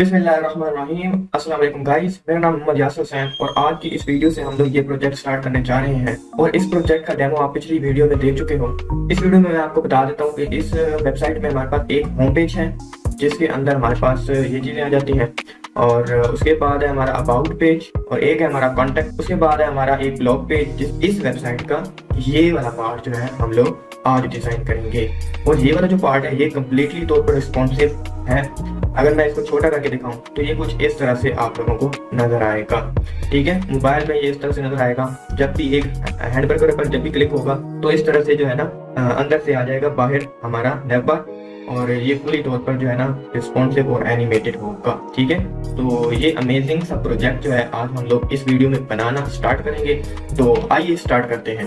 بسم اللہ الرحمن الرحیم السلام علیکم گائز میرا نام محمد یاسر حسین اور آج کی اس ویڈیو سے ہم لوگ یہ پروجیکٹ سٹارٹ کرنے جا رہے ہیں اور اس پروجیکٹ کا ڈیمو آپ پچھلی ویڈیو میں دیکھ چکے ہو اس ویڈیو میں میں آپ کو بتا دیتا ہوں کہ اس ویب سائٹ میں ہمارے پاس ایک ہوم پیج ہے جس کے اندر ہمارے پاس یہ چیزیں آ جاتی ہیں اور اس کے بعد ہے ہمارا اباؤٹ پیج اور ایک ہے ہمارا کانٹیکٹ اس کے بعد ہے ہمارا ایک بلاگ پیج جس اس ویب سائٹ کا یہ والا پارٹ جو ہے ہم لوگ آج ڈیزائن کریں گے. اور یہ والا جو پارٹ ہے یہ کمپلیٹلی طور پر رسپانسو ہے. اگر میں اس کو چھوٹا کر کے دکھاؤں تو یہ کچھ اس طرح سے آپ لوگوں کو نظر آئے گا. ٹھیک ہے؟ موبائل میں یہ اس طرح سے نظر آئے گا. جب بھی ایک ہینڈ برگر پر جب بھی کلک ہوگا تو اس طرح سے جو ہے نا اندر سے آ جائے گا، باہر ہمارا نیب بار اور یہ پوری طور پر جو ہے نا رسپونسو اور اینیمیٹڈ ہوگا، ٹھیک ہے؟ تو یہ امیزنگ سا پروجیکٹ جو ہے، آج ہم لوگ اس ویڈیو میں بنانا سٹارٹ کریں گے۔ تو آئیے سٹارٹ کرتے ہیں۔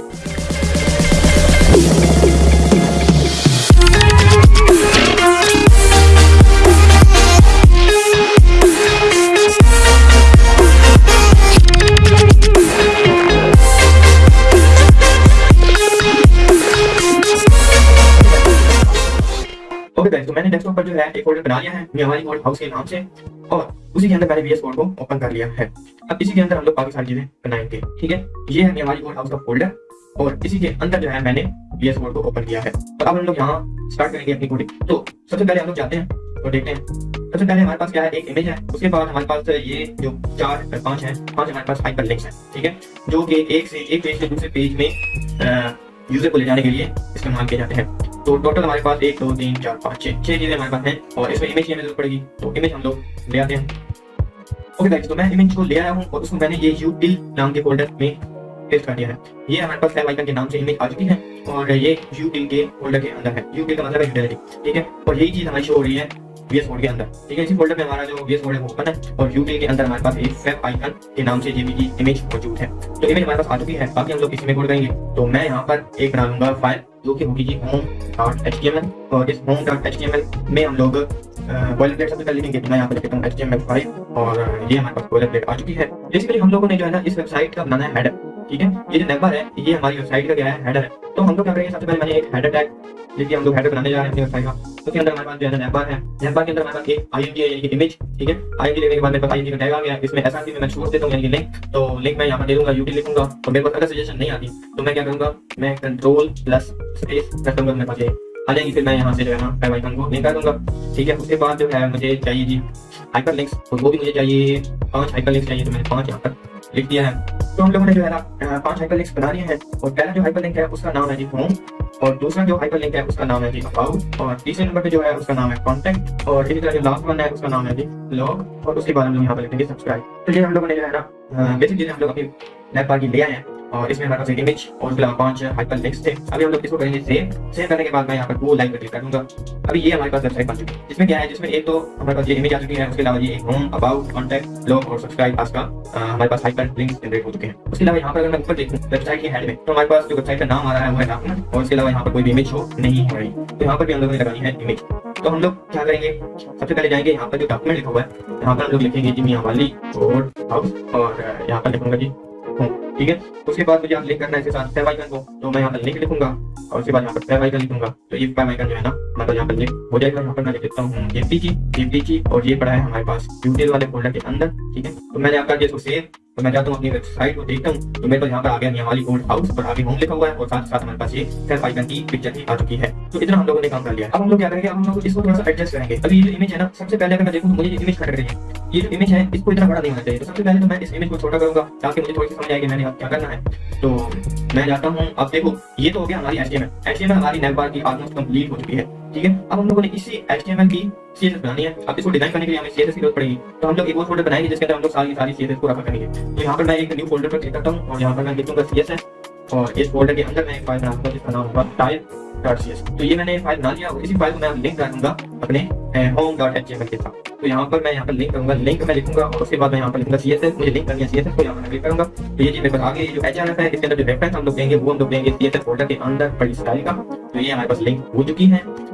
اوکے گائز تو میں نے ڈیسک ٹاپ پر جو ہے ایک فولڈر بنا لیا ہے میاوالی کوڈ ہاؤس کے نام سے، اور اسی کے اندر میں نے وی ایس کوڈ کو اوپن کر لیا ہے۔ اب اسی کے اندر ہم لوگ باقی ساری چیزیں بنائیں گے، ٹھیک ہے؟ یہ ہے میاوالی کوڈ ہاؤس کا فولڈر اور اسی کے اندر جو ہے میں نے وی ایس کوڈ کو اوپن کیا ہے۔ تو اب ہم لوگ یہاں اسٹارٹ کریں گے اپنی کوڈنگ تو سب سے پہلے ہم لوگ جاتے ہیں اور دیکھتے ہیں۔ سب سے پہلے ہمارے پاس کیا ہے؟ ایک امیج ہے۔ اس کے بعد ہمارے پاس یہ جو چار پانچ ہیں، پانچ ہمارے پاس ہائپر لنکس ہیں، ٹھیک ہے؟ جو کہ ایک سے ایک پیج سے دوسرے پیج میں یوزر کو لے جانے کے لیے استعمال کیے جاتے ہیں۔ تو ٹوٹل ہمارے پاس ایک، دو، تین، چار، پانچ، چھ چھ چیزیں ہمارے پاس ہیں اور اس میں امیج کی ہمیں ضرورت پڑے گی۔ تو امیج ہم لوگ لے آتے ہیں۔ اوکے گائز تو میں امیج کو لے آیا ہوں اور اس کو میں نے یہ یو ٹل نام کے فولڈر میں پیسٹ کر دیا ہے۔ یہ ہمارے پاس فیل آئکن کے نام سے امیج آ چکی ہے اور یہ یو ٹل کے فولڈر کے اندر ہے۔ یو ٹل کا مطلب ہے ٹھیک ہے؟ اور یہی چیز ہماری شو ہو رہی ہے۔ وی ایس کوڈ کے اندر ٹھیک ہے اسی فولڈر میں ہمارا جو وی ایس کوڈ ہے وہ اوپن ہے اور یو کے اندر ہمارے پاس ایک فیب آئکن کے نام سے یہ بھی امیج موجود ہے تو امیج ہمارے پاس آ چکی ہے باقی ہم لوگ اسی میں کوڈ کریں گے تو میں یہاں پر ایک بنا لوں گا فائل جو کہ ہوگی جی home dot H T M L اور اس home dot H T M L میں ہم لوگ بوائلر پلیٹ سب سے پہلے لکھیں گے میں یہاں پر لکھتا ہوں H T M L five اور یہ ہمارے پاس بوائلر پلیٹ آ چکی ہے بیسیکلی ہم لوگوں نے جو ہے نا اس ویب سائٹ کا بنانا ہے ہیڈر ٹھیک ہے یہ جو نیبر ہے یہ ہماری ویب سائٹ کا کیا ہے ہیڈر ہے تو ہم لوگ کیا کریں گے سب سے پہلے میں نے ایک ہیڈر ٹیگ جس کی ہم لوگ ہیڈر بنانے جا رہے ہیں اپنی ویب سائٹ کا اس کے اندر ہمارے پاس جو ہے نیبر ہے نیبر کے اندر ہمارے پاس ایک آئی ایم جی ہے یعنی کہ امیج ٹھیک ہے آئی ایم جی لینے کے بعد میرے پاس آئی ایم جی کا ٹیگ آ گیا اس میں ایس آر سی میں میں چھوڑ دیتا ہوں یعنی کہ لنک تو لنک میں یہاں پر دے دوں گا یو ٹی لکھوں گا اور میرے پاس اگر سجیشن نہیں آتی تو میں کیا کروں گا میں کنٹرول پلس اسپیس پریس کروں گا میرے پاس یہ آ جائیں گی پھر میں یہاں سے جو ہے نا فیو آئکن کو لنک کر دوں گا ٹھیک ہے اس کے بعد جو ہے مجھے چاہیے جی ہائپر لنکس وہ بھی مجھے چاہیے پانچ ہائپر لنکس چاہیے تو میں نے پانچ یہاں پر لکھ دیا ہے تو ہم لوگوں نے جو ہے نا پانچ ہائپر لنکس بنا لیے ہیں اور پہلا جو ہائپر لنک ہے، اس کا نام ہے جی ہوم اور دوسرا جو ہائپر لنک ہے، اس کا نام ہے جی اباؤٹ اور تیسرے نمبر پہ جو ہے، اس کا نام ہے کانٹیکٹ اور اسی طرح جو لاسٹ ون ہے، اس کا نام ہے جی لاگ اور اس کے بعد ہم لوگ یہاں پر لکھیں گے سبسکرائب تو یہ ہم لوگوں نے جو ہے نا بیسک چیزیں ہم لوگ اپنی لیپ بار کی لے آئے ہیں۔ اور اس میں ہمارے پاس ایک امیج اور اس کے علاوہ پانچ ہائپر لنکس تھے ابھی ہم لوگ اس کو کریں گے سیو سیو کرنے کے بعد میں یہاں پر وہ لائک پر کلک کر دوں گا۔ ابھی یہ ہمارے پاس ویب سائٹ بن چکی ہے۔ جس میں کیا ہے؟ جس میں ایک تو ہمارے پاس یہ امیج آ چکی ہے، اس کے علاوہ یہ ہوم اباؤٹ کانٹیکٹ لوگ اور سبسکرائب آس کا ہمارے پاس ہائپر لنکس جنریٹ ہو چکے ہیں۔ اس کے علاوہ یہاں پر اگر میں اوپر دیکھوں ویب سائٹ کے ہیڈ میں، تو ہمارے پاس جو ویب سائٹ کا نام آ رہا ہے وہ ہے ڈاکومنٹ اور اس کے علاوہ یہاں پر کوئی بھی امیج شو نہیں ہو رہی تو یہاں پر بھی ہم لوگوں نے لگانی ہے امیج تو ہم لوگ کیا کریں گے؟ سب سے پہلے جائیں گے یہاں پر جو ڈاکومنٹ لکھا ہوا ہے، یہاں پر ہم لوگ لکھیں گے جی میاں والی ہاؤس اور یہاں پر لکھوں گا جی ہوں۔ ٹھیک ہے؟ اس کے بعد مجھے آپ لنک کرنا ہے اس کے ساتھ فیو آئکن کو، تو میں یہاں پر لنک لکھوں گا اور اس کے بعد یہاں پر فیو آئکن لکھوں گا۔ تو یہ فیو آئکن جو ہے نا مطلب یہاں پر لنک ہو جائے گا، یہاں پر میں لکھ دیتا ہوں جی پی کی جی پی کی اور یہ پڑا ہے ہمارے پاس یوٹیل والے فولڈر کے اندر۔ ٹھیک ہے؟ تو میں نے آپ کا یہ اس کو سیو تو میں جاتا ہوں اپنی ویب سائٹ کو دیکھتا ہوں تو میرے پاس یہاں پر آ گیا میاں ہاؤس اور آگے ہوم لکھا ہوا ہے اور ساتھ ساتھ ہمارے پاس یہ سیلف آئکن کی پکچر بھی آ چکی ہے تو اتنا ہم لوگوں نے کام کر لیا اب ہم لوگ کیا کریں گے اب ہم لوگ اس کو تھوڑا سا ایڈجسٹ کریں گے ابھی یہ جو امیج ہے نا سب سے پہلے اگر میں دیکھوں تو مجھے یہ امیج کٹ رہی ہے یہ جو امیج ہے اس کو اتنا بڑا نہیں ہونا چاہیے تو سب سے پہلے تو میں اس امیج کو چھوٹا کروں گا تاکہ مجھے تھوڑی سی سمجھ آئے کہ میں نے کیا کرنا ہے تو میں جاتا ہوں اب دیکھو یہ تو ہو گیا ہماری H T M H M ہماری نیب بار کی آلموسٹ کمپلیٹ ہو چکی ہے ٹھیک ہے اب ہم لوگوں نے اسی ایچ ٹی ایم ایل کی سی ایس ایس بنانی ہے اب اس کو ڈیزائن کرنے کے لیے ہمیں سی ایس ایس کی ضرورت پڑے گی تو ہم لوگ ایک اور فولڈر بنائیں گے جس کے اندر ہم لوگ ساری ساری سی ایس ایس کو رکھا کریں گے تو یہاں پر میں ایک نیو فولڈر پر کلک کرتا ہوں اور یہاں پر میں لکھوں گا سی ایس ایس اور اس فولڈر کے اندر میں ایک فائل بنا گا جس کا نام ہوگا ٹائل ڈاٹ سی ایس تو یہ میں نے فائل بنا لیا اور اسی فائل کو میں لنک کر دوں گا اپنے home dot H T M L کے ساتھ تو یہاں پر میں یہاں پر لنک کروں گا لنک میں لکھوں گا اور اس کے بعد میں یہاں پر لکھوں گا سی ایس ایس مجھے لنک کرنی ہے سی ایس ایس کو یہاں پر کلک کروں گا تو یہ میرے پاس آگے جو ایچ آر ایف ہے اس کے اندر جو ریفرنس ہم لوگ دیں گے وہ ہم لوگ دیں گے سی ایس ایس فولڈر کے اندر بڑی اسٹائل کا تو یہ ہمارے پاس لنک ہو چکی ہے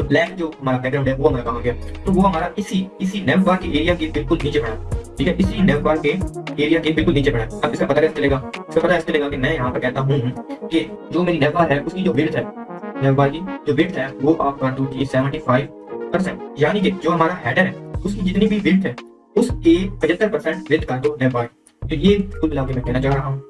تو بلیک جو بیک گراؤنڈ ہے وہ ہمارا کہاں گیا تو وہ ہمارا اسی اسی نیو بار کے ایریا کے بالکل نیچے پڑا ٹھیک ہے اسی نیو بار کے ایریا کے بالکل نیچے پڑا اب اس کا پتہ کیسے چلے گا اس کا پتہ ایسے چلے گا کہ میں یہاں پر کہتا ہوں کہ جو میری نیو بار ہے اس کی جو ویڈتھ ہے نیو بار کی جو ویڈتھ ہے وہ آپ کا ٹو کی سیونٹی فائیو پرسینٹ یعنی کہ جو ہمارا ہیڈر ہے اس کی جتنی بھی ویڈتھ ہے اس کے پچہتر پرسینٹ ویڈتھ کا جو نیو بار تو یہ کل ملا کے میں کہنا چاہ رہا ہوں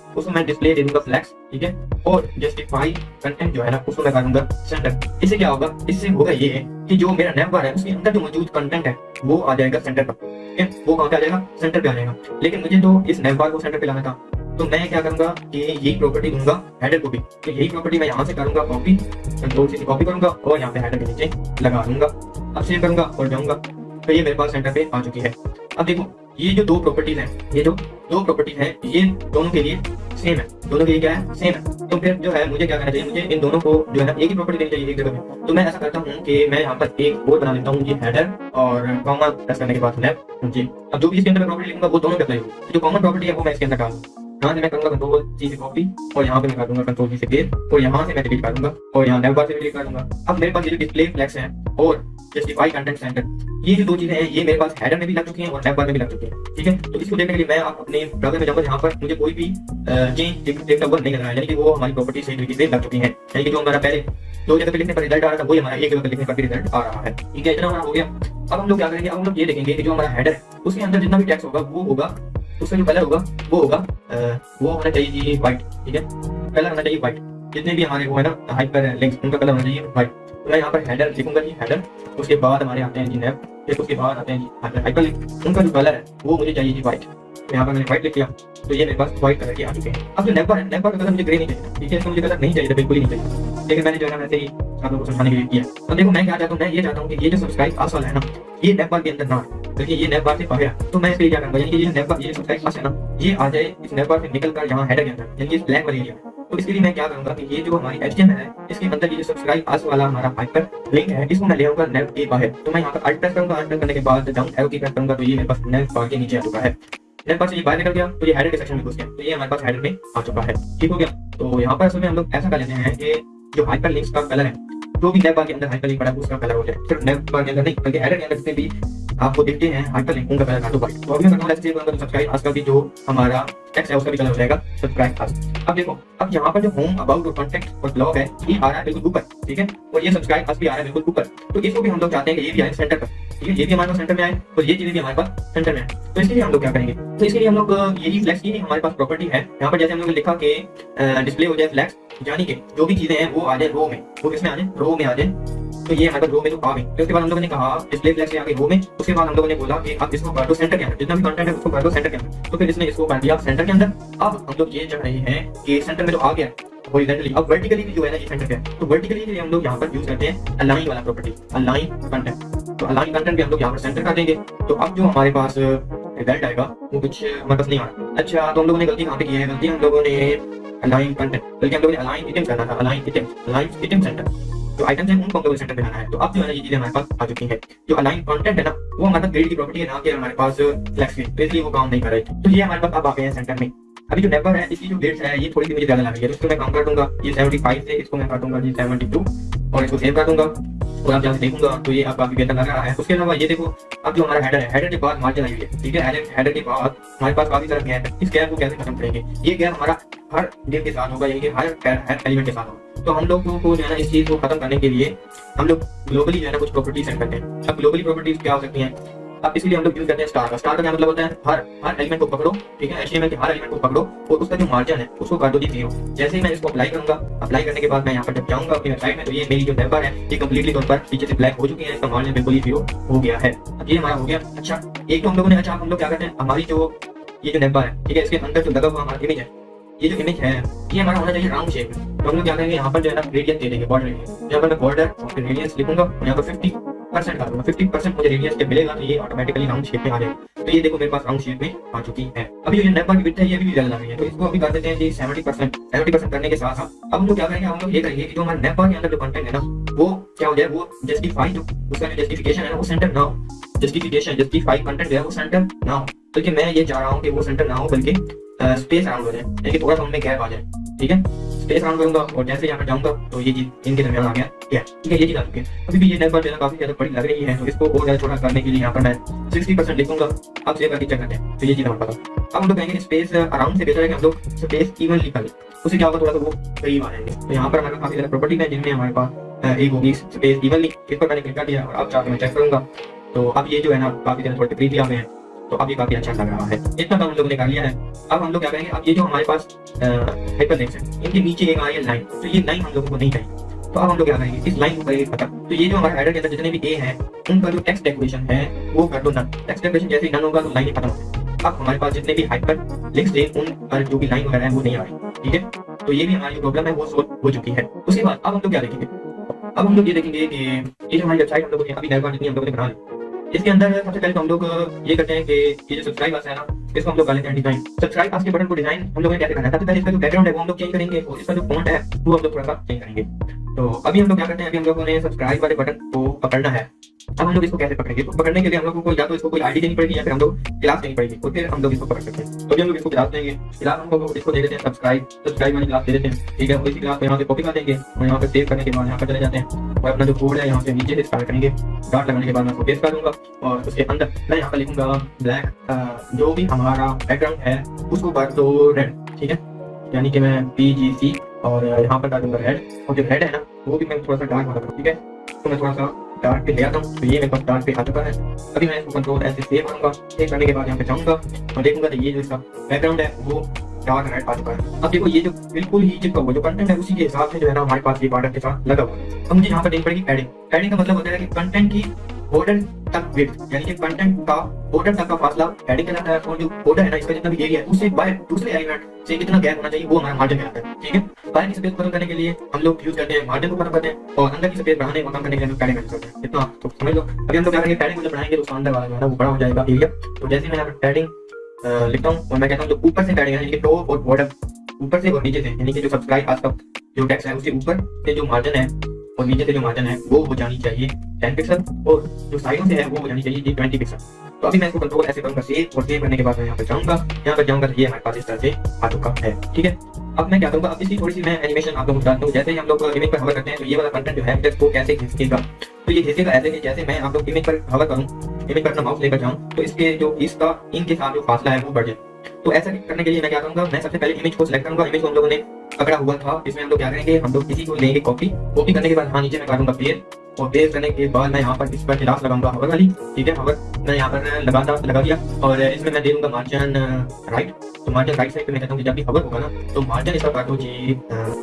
اس میں ڈسپلے دے دوں گا فلیکس ٹھیک ہے؟ اور جسٹیفائی کنٹینٹ جو ہے نا، اس کو میں کر دوں گا سینٹر اس سے کیا ہوگا؟ اس سے ہوگا یہ کہ جو میرا نیپ ہے، اس کے اندر جو موجود کنٹینٹ ہے، وہ آ جائے گا سینٹر پر. وہ کہاں پہ آ جائے گا؟ سینٹر پہ آ جائے گا. لیکن مجھے تو اس نیپ کو سینٹر پہ لانا تھا، تو میں کیا کروں گا کہ یہی پراپرٹی دوں گا ہیڈر کو بھی. کہ یہی پراپرٹی میں یہاں سے کروں گا کاپی کنٹرول سے کاپی کروں گا اور یہاں پہ ہیڈر کے نیچے لگا دوں گا. اب سیو کروں گا اور جاؤں گا. تو یہ میرے پاس سینٹر پہ آ چکی ہے. اب دیکھو یہ جو دو پراپرٹیز ہیں، یہ جو دو پراپرٹیز ہیں، یہ دونوں کے لیے سیم ہے. دونوں کے لیے کیا ہے? سیم ہے. تو پھر جو ہے، مجھے کیا کرنا چاہیے؟ مجھے ان دونوں کو جو ہے ایک ہی پراپرٹی دینی چاہیے، ایک جگہ میں تو میں ایسا کرتا ہوں کہ میں یہاں پر ایک بورڈ بنا لیتا ہوں جی یہ ہیڈر اور کامن کرنے کے بعد لیب جی. اب جو بھی اس کے اندر میں پراپرٹی لکھوں گا، وہ دونوں کا ہوگی. جو کامن پراپرٹی ہے، وہ میں اس کے اندر ڈالوں یہاں سے میں کروں گا کنٹرول جی سے کاپی اور یہاں پہ میں کروں گا کنٹرول جی سے پیسٹ اور یہاں سے میں ڈیلیٹ کر دوں گا اور یہاں لیفٹ بار سے ڈیلیٹ کر دوں گا اب میرے پاس یہ ڈسپلے فلیکس ہیں اور جسٹیفائی کنٹینٹ سینٹر یہ جو دو چیزیں ہیں یہ میرے پاس ہیڈر میں بھی لگ چکی ہیں اور لیفٹ بار میں بھی لگ چکی ہیں ٹھیک ہے تو اس کو دیکھنے کے لیے میں اپنے براؤزر میں جاؤں گا جہاں پر مجھے کوئی بھی چینج ڈیکٹا نہیں لگ رہا ہے یعنی کہ وہ ہماری پراپرٹی صحیح طریقے لگ چکی ہیں یعنی کہ جو ہمارا پہلے دو جگہ پہ لکھنے پر ریزلٹ آ رہا تھا وہی ہمارا ایک جگہ پہ لکھنے پر بھی ریزلٹ آ رہا ہے ٹھیک ہے اتنا ہمارا ہو گیا اب ہم لوگ کیا کریں گے اب ہم لوگ یہ دیکھیں گے کہ جو ہمارا ہیڈر اس کے اندر جتنا بھی ٹیکس ہوگا وہ ہوگا اس میں جو کلر ہوگا وہ ہوگا وہ ہونا چاہیے جی وائٹ ٹھیک ہے کلر ہونا چاہیے وائٹ جتنے بھی ہمارے وہ ہے نا ہائپر لنک ان کا کلر ہونا چاہیے وائٹ تو میں یہاں پر ہیڈر لکھوں گا جی ہیڈر اس کے بعد ہمارے آتے ہیں جی نیب پھر اس کے بعد آتے ہیں جی ہائپر لنک ان کا جو کلر ہے وہ مجھے چاہیے جی وائٹ یہاں پر میں نے وائٹ لکھ لیا تو یہ میرے پاس وائٹ کلر کے آ چکے ہیں اب جو نیبر ہے نیبر کا کلر مجھے گرے نہیں چاہیے ٹھیک ہے اس کا مجھے کلر نہیں چاہیے بالکل ہی نہیں چاہیے لیکن میں نے جو ہے نا ویسے ہی آپ لوگوں کو سمجھانے کے لیے کیا تو دیکھو میں کیا چاہتا ہوں میں یہ چاہتا ہوں کہ یہ جو سبسکرائب پاس والا ہے نا یہ نیپ بار کے اندر نہ بلکہ یہ نیپ بار سے باہر تو میں اس لیے کیا کروں گا یعنی کہ یہ نیپ بار یہ سبسکرائب پاس ہے نا یہ آ جائے اس نیپ بار سے نکل کر یہاں ہیڈر کے اندر یعنی کہ بلیک والے ایریا تو اس کے لیے میں کیا کروں گا کہ یہ جو ہماری ایچ ٹی ایم ہے اس کے اندر یہ جو سبسکرائب پاس والا ہمارا ہائپر لنک ہے اس کو میں لے آؤں گا نیپ کے باہر تو میں یہاں پر الٹ پریس کروں گا الٹ کرنے کے بعد ڈاؤن ایرو کی پریس کروں گا تو یہ میرے پاس نیپ بار کے نیچے آ چکا ہے نیپ بار سے یہ باہر نکل گیا تو یہ ہیڈر کے سیکشن میں گھس گیا تو یہ ہمارے پاس ہیڈر میں آ چکا ہے ٹھیک ہو گیا تو یہاں پر اصل میں ہم لوگ ایسا کر لیتے ہیں کہ جو ہائپر لنکس کا کلر ہے جو بھی نیب بار کے اندر ہائپر لنک بڑا اس کا کلر ہو جائے صرف نیب بار کے اندر نہیں بلکہ ایڈر کے اندر سے بھی آپ کو دیکھتے ہیں ہائپر لنکوں کا کلر تھا تو وائٹ اور میں بتاؤں لیٹس سے سبسکرائب آج کا بھی جو ہمارا ٹیکس ہے اس کا بھی کلر ہو جائے گا سبسکرائب خاص اب دیکھو اب یہاں پر جو ہوم اباؤٹ اور کانٹیکٹ اور بلاگ ہے یہ آ رہا ہے بالکل اوپر ٹھیک ہے اور یہ سبسکرائب خاص بھی آ رہا ہے بالکل اوپر تو اس کو بھی ہم لوگ چاہتے ہیں کہ یہ بھی آئے سینٹر پر ٹھیک ہے یہ بھی ہمارے پاس سینٹر میں آئے اور یہ چیزیں بھی ہمارے پاس سینٹر میں تو اس کے لیے ہم لوگ کیا کریں گے تو اس کے لیے ہم لوگ یہی فلیکس کی ہمارے پاس پراپرٹی ہے یہاں پر جیسے ہم لوگ نے لکھا کہ ڈسپلے ہو جائے فلیکس یعنی کہ جو بھی چیزیں ہیں وہ آ جائیں رو میں وہ کس میں آ جائیں رو میں آ جائیں تو یہ ہمارے پاس رو میں تو آ گئی اس کے بعد ہم لوگوں نے کہا ڈسپلے فلیکس آ گئی رو میں اس کے بعد ہم لوگوں نے بولا کہ اب اس کو کر دو سینٹر کے جتنا بھی کنٹینٹ ہے اس کو کر دو سینٹر کے تو پھر اس نے اس کو کر دیا سینٹر سینٹر کے اندر اب ہم لوگ یہ چاہ رہے ہیں کہ سینٹر میں تو آ گیا ہورائزنٹلی اب ورٹیکلی بھی جو ہے نا یہ سینٹر پہ ہے تو ورٹیکلی کے لیے ہم لوگ یہاں پر یوز کرتے ہیں الائن والا پراپرٹی الائن کنٹینٹ تو الائن کنٹینٹ بھی ہم لوگ یہاں پر سینٹر کا دیں گے تو اب جو ہمارے پاس ریزلٹ آئے گا وہ کچھ مطلب نہیں آنا اچھا تو ہم لوگوں نے غلطی کہاں پہ کی ہے غلطی ہم لوگوں نے الائن کنٹینٹ بلکہ ہم لوگوں نے الائن ایٹم کرنا تھا align item align item centre جو آئٹمس ہیں ان کو ہم کو سینٹر بنانا ہے تو اب جو ہے نا یہ چیزیں ہمارے پاس آ چکی ہیں جو الائن کانٹینٹ ہے نا وہ ہمارے پاس گریڈ کی پراپرٹی ہے نا کہ ہمارے پاس فلیکس کی تو اس لیے وہ کام نہیں کر رہی تو یہ ہمارے پاس اب آ گئے ہیں سینٹر میں ابھی جو نیبر ہے اس کی جو ڈیٹس ہے یہ تھوڑی سی مجھے زیادہ لگ رہی ہے اس کو میں کم کر دوں گا یہ سیونٹی فائیو سے اس کو میں کاٹوں گا جی سیونٹی ٹو اور اس کو سیو کر دوں گا اور آپ جہاں سے دیکھوں گا تو یہ آپ کافی بہتر لگ رہا ہے اس کے علاوہ یہ دیکھو اب جو ہمارا ہیڈر ہے ہیڈر کے بعد مارج چلائی ہوئی ہے ٹھیک ہے ہیڈر کے بعد ہمارے پاس کافی سارا گیپ ہے اس گیپ کو کیسے ختم کریں گے یہ گیپ ہمارا ہر ڈیٹ کے ساتھ ہوگا یعنی کہ ہر ایلیمنٹ کے ساتھ ہوگا تو ہم لوگ کو جو ہے نا اس چیز کو ختم کرنے کے لیے ہم لوگ گلوبلی جو ہے نا کچھ پراپرٹیز سینڈ کرتے ہیں۔ اب گلوبلی پراپرٹیز کیا ہو سکتی ہیں؟ اب اس لیے ہم لوگ یوز کرتے ہیں اسٹار کا۔ اسٹار کا کیا مطلب ہوتا ہے؟ ہر ہر ایلیمنٹ کو پکڑو، ٹھیک ہے؟ ایچ ایم ایل کے ہر ایلیمنٹ کو پکڑو اور اس کا جو مارجن ہے، اس کو کر دو جی جیسے ہی میں اس کو اپلائی کروں گا اپلائی کرنے کے بعد میں یہاں پر جب جاؤں گا اپنی ویب میں، تو یہ میری جو پیپر ہے، یہ کمپلیٹلی طور پر پیچھے سے بلیک ہو چکی ہے، اس کا مارجن بالکل ہی زیرو ہو گیا ہے۔ اب یہ ہمارا ہو گیا۔ اچھا ایک تو ہم لوگوں نے اچھا ہم لوگ کیا کرتے ہیں؟ ہماری جو یہ جو نیبا ہے، ٹھیک ہے؟ اس کے اندر جو لگا ہوا ہمارا امیج ہے یہ جو امیج ہے، یہ ہمارا ہونا چاہیے راؤنڈ شیپ میں ہم لوگ کیا کریں گے یہاں پر جو ہے نا ریڈینس دے دیں گے بارڈر کے یہاں پر میں بارڈر اور پھر ریڈینس لکھوں گا اور یہاں پر ففٹی پرسینٹ کر دوں گا۔ ففٹی پرسینٹ مجھے ریڈینس جب ملے گا تو یہ آٹومیٹکلی راؤنڈ شیپ میں آ جائے گا۔ تو یہ دیکھو میرے پاس راؤنڈ شیپ میں آ چکی ہے۔ ابھی جو نیپا کی وٹ ہے، یہ بھی زیادہ نہیں ہے۔ تو اس کو ابھی کر دیتے ہیں جی سیونٹی پرسینٹ سیونٹی پرسینٹ کرنے کے ساتھ ساتھ اب ہم لوگ کیا کریں گے، ہم لوگ یہ کریں گے کہ جو ہمارا نیپا کے اندر جو کنٹینٹ ہے نا، وہ کیا ہو جائے، وہ جسٹیفائی جو اس کا جو جسٹیفیکیشن ہے نا، وہ سینٹر نہ ہو۔ جسٹیفیکیشن جسٹیفائی کنٹینٹ جو ہے، وہ سینٹر نہ ہو۔ تو کہ میں یہ چاہ رہا ہوں کہ وہ سینٹر نہ ہو، بلکہ اسپیس راؤنڈ ہو جائے یعنی تھوڑا سا ان میں گیپ آ جائے ٹھیک ہے اسپیس راؤنڈ کروں گا اور جیسے یہاں پہ جاؤں گا تو یہ چیز ان کے درمیان آ گیا ٹھیک ہے یہ چیز آ چکی ہے ابھی بھی یہ نیٹ بار میرا کافی زیادہ بڑی لگ رہی ہے تو اس کو اور زیادہ چھوٹا کرنے کے لیے یہاں پر میں سکسٹی پرسینٹ لکھوں گا آپ سیو کر کے چیک کرتے ہیں تو یہ چیز ہمارے پاس اب ہم لوگ کہیں گے اسپیس اراؤنڈ سے بہتر ہے کہ ہم لوگ اسپیس ایونلی کر لیں اس سے کیا ہوگا تھوڑا سا وہ قریب آ جائیں گے تو یہاں پر ہمارے کافی زیادہ پراپرٹی ہے جن میں ہمارے پاس ایک ہوگی اسپیس ایونلی اس پر میں نے کلک کر دیا اور آپ جا کے میں چیک کروں گا تو اب یہ جو ہے نا کافی زیادہ تھوڑے قریب آ گئے ہیں تو اب یہ کافی اچھا لگ رہا ہے اتنا کام ہم لوگ نے کر لیا ہے اب ہم لوگ کیا کریں گے اب یہ جو ہمارے پاس ہائپر لنکس ہیں ان کے نیچے ایک آ ہے لائن تو یہ لائن ہم لوگوں کو نہیں چاہیے تو اب ہم لوگ کیا کریں گے اس لائن کو کریں گے ختم تو یہ جو ہمارے ہیڈر کے اندر جتنے بھی اے ہیں ان کا جو ایکس ڈیکوریشن ہے وہ کر دو نن ایکس ڈیکوریشن جیسے ہی نن ہوگا تو لائن ختم اب ہمارے پاس جتنے بھی ہائپر لنکس ہیں ان پر جو بھی لائن وغیرہ ہیں وہ نہیں آ رہی ٹھیک ہے تو یہ بھی ہماری جو پرابلم ہے وہ سولو ہو چکی ہے اس کے بعد اب ہم لوگ کیا دیکھیں گے اب ہم لوگ یہ دیکھیں گے کہ یہ جو ہماری ویب سائٹ ہم لوگوں نے ابھی ہم لوگوں نے بنا لی اس کے اندر سب سے پہلے تو ہم لوگ یہ کرتے ہیں کہ یہ جو سبسکرائب ہے نا، اس کو ہم لوگ ڈالیں ہیں ڈیزائن سبسکرائب کے بٹن کو ڈیزائن ہم لوگ نے کیسے کرنا ہے؟ سب سے پہلے اس کا جو بیک گراؤنڈ ہے وہ ہم لوگ چینج کریں گے۔ اور اس کا جو فونٹ ہے وہ ہم لوگ تھوڑا سا چینج کریں گے۔ تو ابھی ہم لوگ کیا کرتے ہیں؟ ابھی ہم لوگوں نے سبسکرائب والے بٹن کو پکڑنا ہے۔ اب ہم لوگ اس کو کیسے پکڑیں گے؟ تو پکڑنے کے لیے ہم لوگوں کو یا تو اس کو کوئی آئی ڈی دینی پڑے گی یا پھر ہم لوگ کلاس دینی پڑے گی۔ اور پھر ہم لوگ اس کو پکڑ سکتے ہیں۔ تو ابھی ہم لوگ اس کو کلاس دیں گے۔ کلاس ہم لوگ اس کو دے دیتے ہیں سبسکرائب سبسکرائب والی کلاس دے دیتے ہیں۔ ٹھیک ہے؟ اسی کلاس پہ یہاں سے کاپی کر دیں گے اور یہاں پہ سیو کرنے کے بعد یہاں پہ چلے جاتے ہیں۔ اور اپنا جو کوڈ ہے یہاں سے نیچے سے اسٹارٹ کریں گے۔ اسٹارٹ لگانے کے بعد میں اس کو پیس کر دوں گا اور اس کے اندر میں یہاں پہ لکھوں گا بلیک جو بھی ہمارا بیک گراؤنڈ ہے، اس کو کر دو ریڈ ٹھیک ہے؟ یعنی کہ میں پی جی سی اور یہاں پر ڈالوں گا ریڈ اور جو ریڈ ہے نا، وہ بھی میں تھوڑا سا ڈارک والا کروں ٹھیک ہے؟ تو میں تھوڑا سا ڈارک پہ لے آتا ہوں۔ تو یہ میرے پاس ڈارک پہ آ چکا ہے۔ ابھی میں اس کو کنٹرول ایسے سیو کروں گا۔ سیو کرنے کے بعد یہاں پہ جاؤں گا اور دیکھوں گا کہ یہ جو اس کا بیک گراؤنڈ ہے، وہ ڈاک ریڈ آ چکا ہے اب دیکھو یہ جو بالکل ہی جس کا جو کنٹینٹ ہے اسی کے حساب سے جو ہے نا ہمارے پاس یہ بارڈر کے ساتھ لگا ہوا ہے اب مجھے یہاں پر دیکھ پڑے گی ایڈنگ ایڈنگ کا مطلب ہوتا ہے کہ کنٹینٹ کی بارڈر تک ویڈ یعنی کہ کنٹینٹ کا بارڈر تک کا فاصلہ ایڈنگ کا ہے اور جو بارڈر ہے نا اس کا جتنا بھی ایریا ہے اس باہر دوسرے ایلیمنٹ سے کتنا گیپ ہونا چاہیے وہ ہمارا مارجن میں آتا ہے ٹھیک ہے باہر کی سفید ختم کرنے کے لیے ہم لوگ یوز کرتے ہیں مارجن کو ختم کرتے ہیں اور اندر کی سفید بڑھانے کو ختم کرنے کے لیے پیڈنگ کرتے ہیں اتنا تو سمجھ لو ابھی ہم لوگ کیا کریں گے پیڈنگ کو جب بڑھائیں گے تو اندر والا جو ہے نا وہ بڑا ہو جائے گا ایریا تو جیسے میں پیڈنگ لکھتا ہوں اور میں کہتا ہوں جو اوپر سے بیٹھے گا یعنی کہ ٹاپ اور باٹم اوپر سے اور نیچے سے یعنی کہ جو سبسکرائب آج تک جو ٹیکس ہے اس کے اوپر سے جو مارجن ہے اور نیچے سے جو مارجن ہے وہ ہو جانی چاہیے ٹین پکسل اور جو سائڈوں سے ہے وہ ہو جانی چاہیے یہ ٹوئنٹی پکسل تو ابھی میں اس کو کنٹرول ایسے کروں گا سیو اور سیو کرنے کے بعد میں یہاں پر جاؤں گا یہاں پر جاؤں گا یہ ہمارے پاس اس طرح سے آ چکا ہے ٹھیک ہے اب میں کیا کروں گا اب اس کی تھوڑی سی میں اینیمیشن آپ کو بتاتا ہوں جیسے ہم لوگ امیج پر ہوا کرتے ہیں تو یہ والا کنٹینٹ جو ہے کیسے کھینچے گا تو یہ کھینچے گا ایسے کہ جیسے میں آپ لوگ امیج پر ہوا کروں ایونٹ پیٹرن ہاؤس لے کر جاؤں، تو اس کے جو اس کا ان کے ساتھ جو فاصلہ ہے وہ بڑھ جائے۔ تو ایسا کرنے کے لیے میں کیا کروں گا، میں سب سے پہلے امیج کو سلیکٹ کروں گا امیج کو ہم لوگوں نے پکڑا ہوا تھا اس میں ہم لوگ کیا کریں گے ہم لوگ کسی کو لیں گے کاپی کاپی کرنے کے بعد یہاں نیچے میں کاٹوں گا پیز اور پیز کرنے کے بعد میں یہاں پر اس پر کلاس لگاؤں گا ہاور والی ٹھیک ہے ہاور میں یہاں پر لگا تھا لگا دیا اور اس میں میں دے دوں گا مارجن رائٹ تو مارجن رائٹ سائڈ پہ میں کہتا ہوں کہ جب بھی ہاور ہوگا نا تو مارجن اس کا کاٹو جی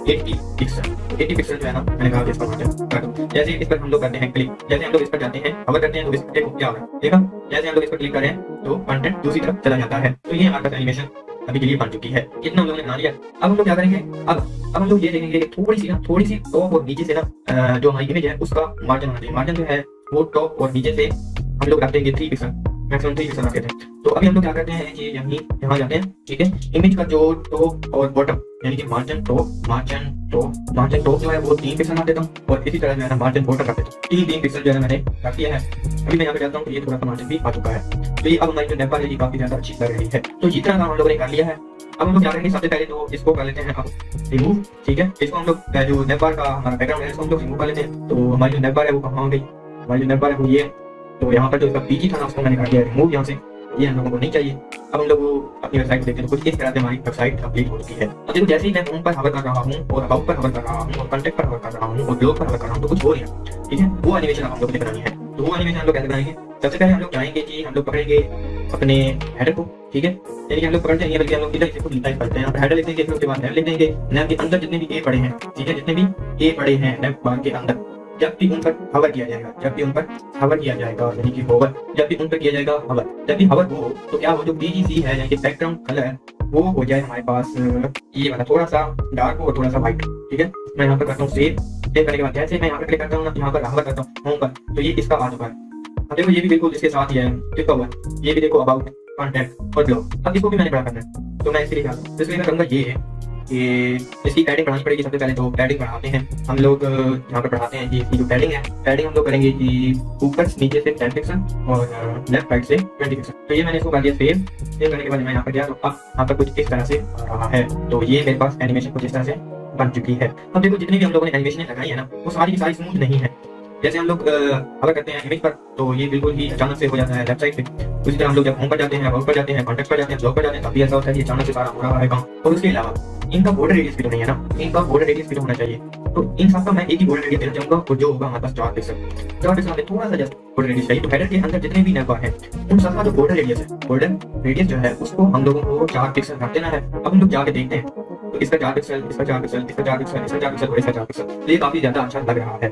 ایٹی پکسل ایٹی پکسل جو ہے نا میں نے کہا اس کا مارجن کاٹو جیسے اس پر ہم لوگ کرتے ہیں کلک جیسے ہم لوگ اس پر جاتے ہیں ہاور کرتے ہیں تو اس پر کیا ہو رہا ہے دیکھا جیسے ہم لوگ اس پر کلک کریں تو کنٹینٹ دوسری طرف چلا جاتا ہے تو یہ ہمارا اینیمیشن ابھی ڈیلیٹ بن چکی ہے اتنا ہم نے بنا لیا اب ہم لوگ کیا کریں گے اب اب ہم لوگ یہ دیکھیں گے کہ تھوڑی سی نا تھوڑی سی ٹاپ اور نیچے سے نا جو ہماری امیج ہے اس کا مارجن ہونا چاہیے مارجن جو ہے وہ ٹاپ اور نیچے سے ہم لوگ رکھ دیں three pixel maximum three pixel رکھ ہیں تو ابھی ہم لوگ کیا کرتے ہیں یہ یہیں یہاں جاتے ہیں ٹھیک ہے امیج کا جو ٹاپ اور باٹم یعنی کہ margin top margin top margin top جو ہے وہ تین پکسل رکھ دیتا ہوں اور اسی طرح جو ہے نا مارجن باٹم رکھ دیتا ہوں تین تین پکسل جو ہے میں نے رکھ دیا ہے ابھی میں یہاں پہ چاہتا ہوں کہ یہ تھوڑا سا مارجن بھی آ چکا ہے تو یہ اب ہماری جو نیپا ہے یہ کافی زیادہ اچھی کر رہی ہے تو جتنا طرح ہم لوگوں نے کر لیا ہے اب ہم لوگ کیا کریں گے سب سے پہلے تو اس کو کر لیتے ہیں ریموو ٹھیک ہے اس کو ہم لوگ جو نیپا کا ہمارا بیک گراؤنڈ ہے اس کو ہم لوگ ریموو کر لیتے ہیں تو ہماری جو نیپا ہے وہ کہاں گئی ہماری جو نیپا ہے وہ یہ ہے تو یہاں پر جو اس کا پیجی تھا نا اس کو میں نے کر دیا ریموو یہاں سے یہ ہم لوگوں کو نہیں چاہیے اب ہم لوگ اپنی ویب سائٹ دیکھتے ہیں کچھ اس طرح سے ہماری ویب سائٹ کمپلیٹ ہو چکی ہے اب دیکھو جیسے ہی میں ہوم پر حمل کر رہا ہوں اور ہاؤ پر حمل کر رہا ہوں اور کانٹیکٹ پر حمل کر رہا ہوں اور بلاگ پر حمل کر رہا ہوں تو کچھ ہو رہا ہے ٹھیک ہے وہ ہم لوگوں نے بنانی ہے تو وہ ہم لوگ کیسے بنائیں گے سب سے پہلے ہم لوگ جائیں گے کہ ہم لوگ پکڑیں گے اپنے ہیڈر کو ٹھیک ہے یعنی کہ ہم لوگ پکڑتے ہیں بلکہ ہم لوگ کو ڈیٹائپ کرتے ہیں آپ ہیڈر لکھیں گے پھر اس کے بعد نیب لکھیں گے نیب کے اندر جتنے بھی اے پڑے ہیں ٹھیک ہے جتنے بھی اے پڑے ہیں نیب بار کے اندر جب بھی ان پر ہور کیا جائے گا جب بھی ان پر ہور کیا جائے گا یعنی کہ ہوور جب بھی ان پر کیا جائے گا ہور جب بھی ہور ہو تو کیا وہ جو بی جی سی ہے یعنی کہ بیک گراؤنڈ کلر وہ ہو جائے ہمارے پاس یہ والا تھوڑا سا ڈارک ہو اور تھوڑا سا وائٹ ٹھیک ہے میں یہاں پر کرتا ہوں سیو سیو کرنے کے بعد جیسے میں یہاں پر کلک کرتا ہوں یہاں پر ہور کرتا ہوں ہوم پر تو یہ اس کا اور دیکھو یہ بھی بالکل اس کے ساتھ ہی ہے لکھا ہوا ہے یہ بھی دیکھو اباؤٹ کانٹیکٹ اور جاب اب اس کو بھی میں نے بڑا کرنا ہے تو میں اس لیے کہا اس لیے میں کروں گا یہ ہے کہ اس کی پیڈنگ پڑھانی پڑے گی سب سے پہلے تو پیڈنگ پڑھاتے ہیں ہم لوگ یہاں پہ پڑھاتے ہیں کہ اس کی جو پیڈنگ ہے پیڈنگ ہم لوگ کریں گے کہ اوپر نیچے سے ٹین پکسل اور لیفٹ سائڈ سے ٹوینٹی پکسل تو یہ میں نے اس کو کر دیا سیو سیو کرنے کے بعد میں یہاں پہ گیا تو اب یہاں پہ کچھ اس طرح سے رہا ہے تو یہ میرے پاس اینیمیشن کچھ اس طرح سے بن چکی ہے اب دیکھو جتنی بھی ہم لوگوں نے اینیمیشنیں لگائی ہیں نا وہ ساری کی ساری سموتھ نہیں ہے جیسے ہم لوگ اگر کرتے ہیں امیج پر، تو یہ بالکل ہی اچانک سے ہو جاتا ہے ویب سائٹ پہ۔ اسی طرح ہم لوگ جب ہوم پر جاتے ہیں ورک پر جاتے ہیں کانٹیکٹ پر جاتے ہیں بلاگ پر جاتے ہیں، کافی ایسا ہوتا ہے کہ اچانک سے سارا ہو رہا ہے کام۔ اور اس کے علاوہ، ان کا بارڈر ریڈیس بھی تو نہیں ہے نا۔ ان کا بارڈر ریڈیس بھی تو ہونا چاہیے۔ تو ان سب کا میں ایک ہی بارڈر ریڈیس دینا چاہوں گا، اور جو ہوگا ہمارے پاس چار پکسل چار پکسل ہمیں تھوڑا سا جب بارڈر ریڈیس چاہیے، تو ہیڈر کے اندر جتنے بھی نیبا ہیں، ان سب کا جو بارڈر ریڈیس ہے بارڈر ریڈیس جو ہے، اس کو ہم لوگوں کو چار پکسل کر دینا ہے۔ اب ہم لوگ جا کے دیکھتے ہیں۔ یہ کافی زیادہ اچھا لگ رہا ہے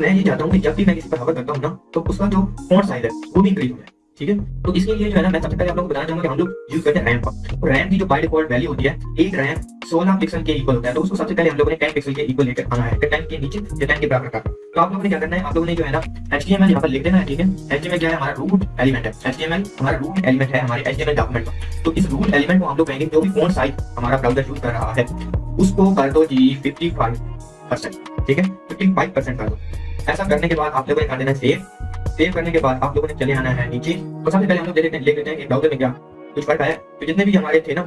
میں یہ چاہتا ہوں کہ جب بھی میں کسی پر حمل کرتا نا تو اس کا جو سائز ہے وہ بھی انکریز ہو جائے ٹھیک ہے تو اس کے لیے جو ہے نا میں سب سے پہلے آپ لوگوں کو بتانا چاہوں گا کہ ہم لوگ یوز کرتے ہیں ریم کا ریم کی جو بائی ڈیفالٹ ویلیو ہوتی ہے ایک ریم سولہ پکسل کے ایکول ہوتا ہے تو اس کو سب سے پہلے ہم لوگوں نے ٹین پکسل کے ایکول لے کر آنا ہے ٹین کے نیچے یا ٹین کے برابر کا تو آپ لوگوں نے کیا کرنا ہے آپ لوگوں نے جو ہے نا ایچ ٹی ایم ایل یہاں پر لکھ دینا ہے ٹھیک ہے ایچ ٹی ایم ایل کیا ہے ہمارا روٹ ایلیمنٹ ہے ایچ ٹی ایم ایل ہمارا روٹ ایلیمنٹ ہے ہمارے H T M L document کا تو اس روٹ ایلیمنٹ کو ہم لوگ کہیں گے جو بھی فون سائٹ ہمارا براؤزر یوز کر رہا ہے اس کو کر دو جی ففٹی فائیو پرسینٹ ٹھیک ہے ففٹی فائیو پرسینٹ کر دو ایسا کرنے کے بعد آپ لوگوں نے کر دینا سیو سیو کرنے کے بعد آپ لوگوں نے چلے آنا ہے نیچے اور سب سے پہلے ہم لوگ دیکھ لیتے ہیں لے لیتے ہیں براؤزر میں کیا کچھ فرق آیا تو جتنے بھی ہمارے تھے نا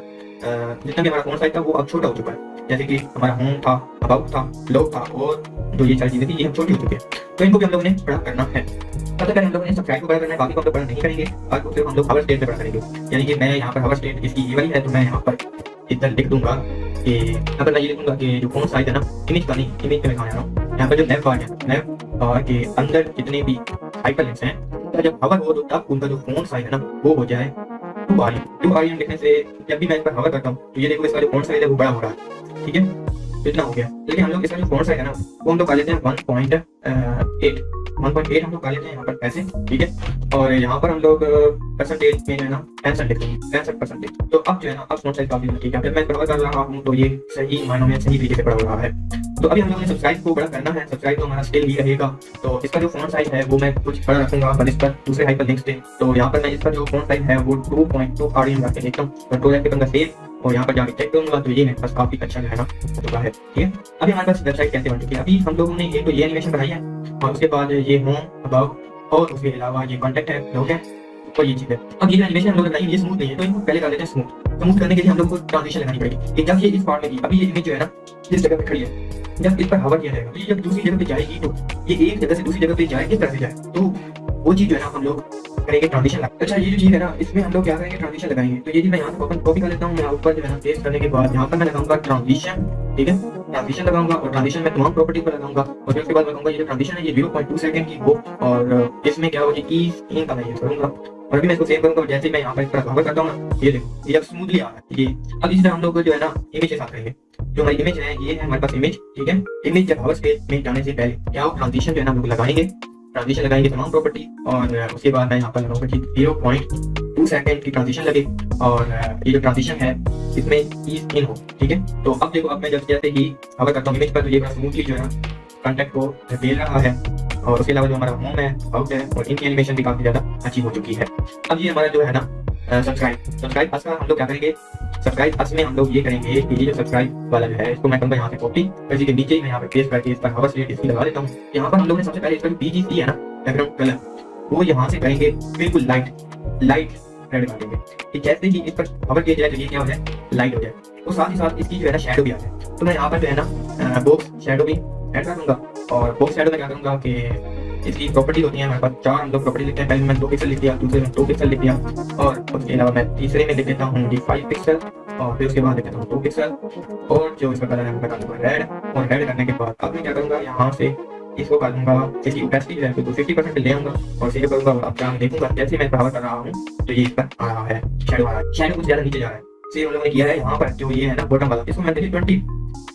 جتنا بھی ہمارا فون سائز تھا وہ اب چھوٹا ہو چکا ہے جیسے کہ ہمارا ہوم تھا اباؤٹ تھا لوگ تھا اور جو یہ ساری چیزیں تھیں یہ ہم چھوٹی ہو چکے ہیں تو ان کو بھی ہم لوگوں نے بڑا کرنا ہے سب سے پہلے ہم لوگوں نے سبسکرائب کرنا ہے باقی کو ہم لوگ بڑا نہیں کریں گے اور ہم لوگ اسٹیٹ پہ بڑا کریں گے یعنی کہ میں یہاں پر اسٹیٹ کی یہ والی ہے تو میں یہاں پر ادھر لکھ دوں گا کہ یہاں پر میں یہ گا کہ جو فون سائز ہے نا امیج کا نہیں امیج پہ میں کہاں آ رہا ہوں یہاں پر جو ہے کہ اندر جتنے بھی ہائپرلنکس ہیں کا جب ہور ہو تو تب ان کا جو فون سائز نا، وہ ہو جائے ٹو آر ٹو آر لکھنے سے جب بھی میں اس پر ہور کرتا ہوں، تو یہ دیکھو اس کا جو فون سائز وہ بڑا ہو رہا ہے۔ ٹھیک ہے؟ اتنا ہو گیا لیکن ہم لوگ اس کا جو فورس ہے نا وہ ہم لوگ کا لیتے ہیں one point eight one point eight ہم لوگ کا لیتے ہیں یہاں پر پیسے ٹھیک ہے اور یہاں پر ہم لوگ پرسنٹیج میں جو ہے نا پینسٹھ لکھ لیں پینسٹھ پرسنٹیج تو اب جو ہے نا اب فون سائز کافی ٹھیک ہے جب میں بڑا کر رہا ہوں تو یہ صحیح معنوں میں صحیح طریقے سے بڑا ہو رہا ہے تو ابھی ہم لوگوں نے سبسکرائب کو بڑا کرنا ہے سبسکرائب تو ہمارا اسٹل ہی رہے گا تو اس کا جو فون سائز ہے وہ میں کچھ بڑا رکھوں گا پر اس پر دوسرے ہائپر لنکس پہ تو یہاں پر میں اس کا جو فون سائز ہے وہ two point two R M رکھ کے دیکھتا ہوں ٹو لاکھ کے بندہ سیف اور یہاں پر جا کے چیک کروں گا تو یہ میرے پاس کافی اچھا جو ہے نا ہوگا ہے۔ ٹھیک ہے؟ ابھی ہمارے پاس ویب سائٹ کیسے بن چکی ہے؟ ابھی ہم لوگوں نے ایک تو یہ اینیمیشن بنائی ہے اور اس کے بعد یہ ہوم اباؤٹ اور اس کے علاوہ یہ کانٹیکٹ ہے لوگ ہیں اور یہ چیز ہے۔ اب یہ جو اینیمیشن ہم لوگ بنائی یہ اسموتھ نہیں ہے، تو ان کو پہلے کر دیتے ہیں اسموتھ اسموتھ کرنے کے لیے ہم لوگ کو ٹرانزیشن لگانی پڑے گی۔ کہ جب یہ اس پارٹ میں ابھی یہ امیج جو ہے نا اس جگہ پہ کھڑی ہے، جب اس پر ہوا کیا جائے گا یہ جب دوسری جگہ پہ جائے گی، تو یہ ایک جگہ سے دوسری جگہ پہ جائے، کس طرح سے جائے؟ تو وہ چیز جو ہے نا، ہم لوگ پر ایک ٹرانزیشن لگا اچھا یہ جو چیز ہے نا، اس میں ہم لوگ کیا کریں گے؟ ٹرانزیشن لگائیں گے۔ تو یہ میں یہاں سے کاپی کر لیتا ہوں، میں اوپر جو ہے پیسٹ کرنے کے بعد یہاں پر میں لگاؤں گا ٹرانزیشن ٹھیک ہے؟ ٹرانزیشن لگاؤں گا اور ٹرانزیشن میں تمام پراپرٹی پر لگاؤں گا۔ اور اس کے بعد لگاؤں گا، یہ جو ٹرانزیشن ہے، یہ زیرو پوائنٹ ٹو سیکنڈ کی ہو اور اس میں کیا ہو جی کا میں یوز کروں گا۔ اور ابھی میں اس کو سیو کروں گا، جیسے میں یہاں پر اس طرح کور کرتا ہوں نا، یہ دیکھو، یہ اب اسموتھلی آ رہا ہے اب اسی طرح ہم لوگ جو ہے نا امیج کے ساتھ کریں گے۔ جو ہماری امیج ہے، یہ ہے ہمارے پاس امیج ٹھیک ہے؟ امیج جب ہاور اسپیس میں جانے سے پہلے کیا ٹرانزیشن جو ہے نا ہم لوگ لگائیں گے؟ ٹرانزیشن لگائیں گے تمام پراپرٹی اور اس کے بعد میں یہاں پر لگاؤں گا زیرو پوائنٹ ٹو سیکنڈ کی ٹرانزیشن لگے اور یہ جو ٹرانزیشن ہے اس میں ایز ان ہو ٹھیک ہے تو اب دیکھو اب میں جب جیسے ہی اگر کرتا ہوں امیج پر تو یہ بڑا اسموتھلی جو ہے کانٹیکٹ کو دھکیل رہا ہے اور اس کے علاوہ جو ہمارا ہوم ہے آؤٹ ہے اور ان کی ایلیمیشن بھی کافی زیادہ اچھی ہو چکی ہے اب یہ ہمارا جو ہے نا سبسکرائب سبسکرائب خاص کر ہم لوگ کیا کریں گے سبسکرائب اس میں ہم لوگ یہ کریں گے کہ یہ جو سبسکرائب والا جو ہے اس کو میں کروں گا یہاں سے کاپی کسی کے نیچے ہی میں یہاں پہ پیسٹ کر کے اس پر ہاؤس ریٹ اس لگا دیتا ہوں یہاں پر ہم لوگوں نے سب سے پہلے اس پر بی جی سی ہے نا بیک گراؤنڈ کلر وہ یہاں سے کریں گے بالکل لائٹ لائٹ ریڈ کر دیں گے کہ جیسے ہی اس پر ہاور کیا جائے تو یہ کیا ہو جائے لائٹ ہو جائے اور ساتھ ہی ساتھ اس کی جو ہے نا شیڈو بھی آ جائے تو میں یہاں پر جو ہے نا شیڈو بھی ایڈ کروں گا اور بوکس ایڈ میں کیا کروں گا کہ اس کی پراپرٹیز ہوتی ہیں ہمارے پاس چار ہم پراپرٹی لکھتے ہیں پہلے میں دو پکسل لکھ دیا دوسرے میں دو پکسل لکھ دیا اور اس کے علاوہ میں تیسرے میں لکھ دیتا ہوں جی فائیو پکسل اور پھر اس کے بعد لکھ ہوں دو پکسل اور جو اس کا کلر ہے وہ لگا دوں گا ریڈ اور ریڈ کرنے کے بعد اب میں کیا کروں گا یہاں سے اس کو کر دوں گا اس کی اوپیسٹی جو ہے تو ففٹی پرسینٹ لے آؤں گا اور سیو کروں گا اور اب جہاں دیکھوں گا جیسے میں پاور کر رہا ہوں تو یہ اس پر آ رہا ہے شیڈو آ رہا ہے شیڈو کچھ زیادہ نیچے جا رہا ہے سیو ہم لوگوں نے کیا ہے یہاں پر جو یہ ہے نا بوٹم والا اس کو میں نے ٹوینٹی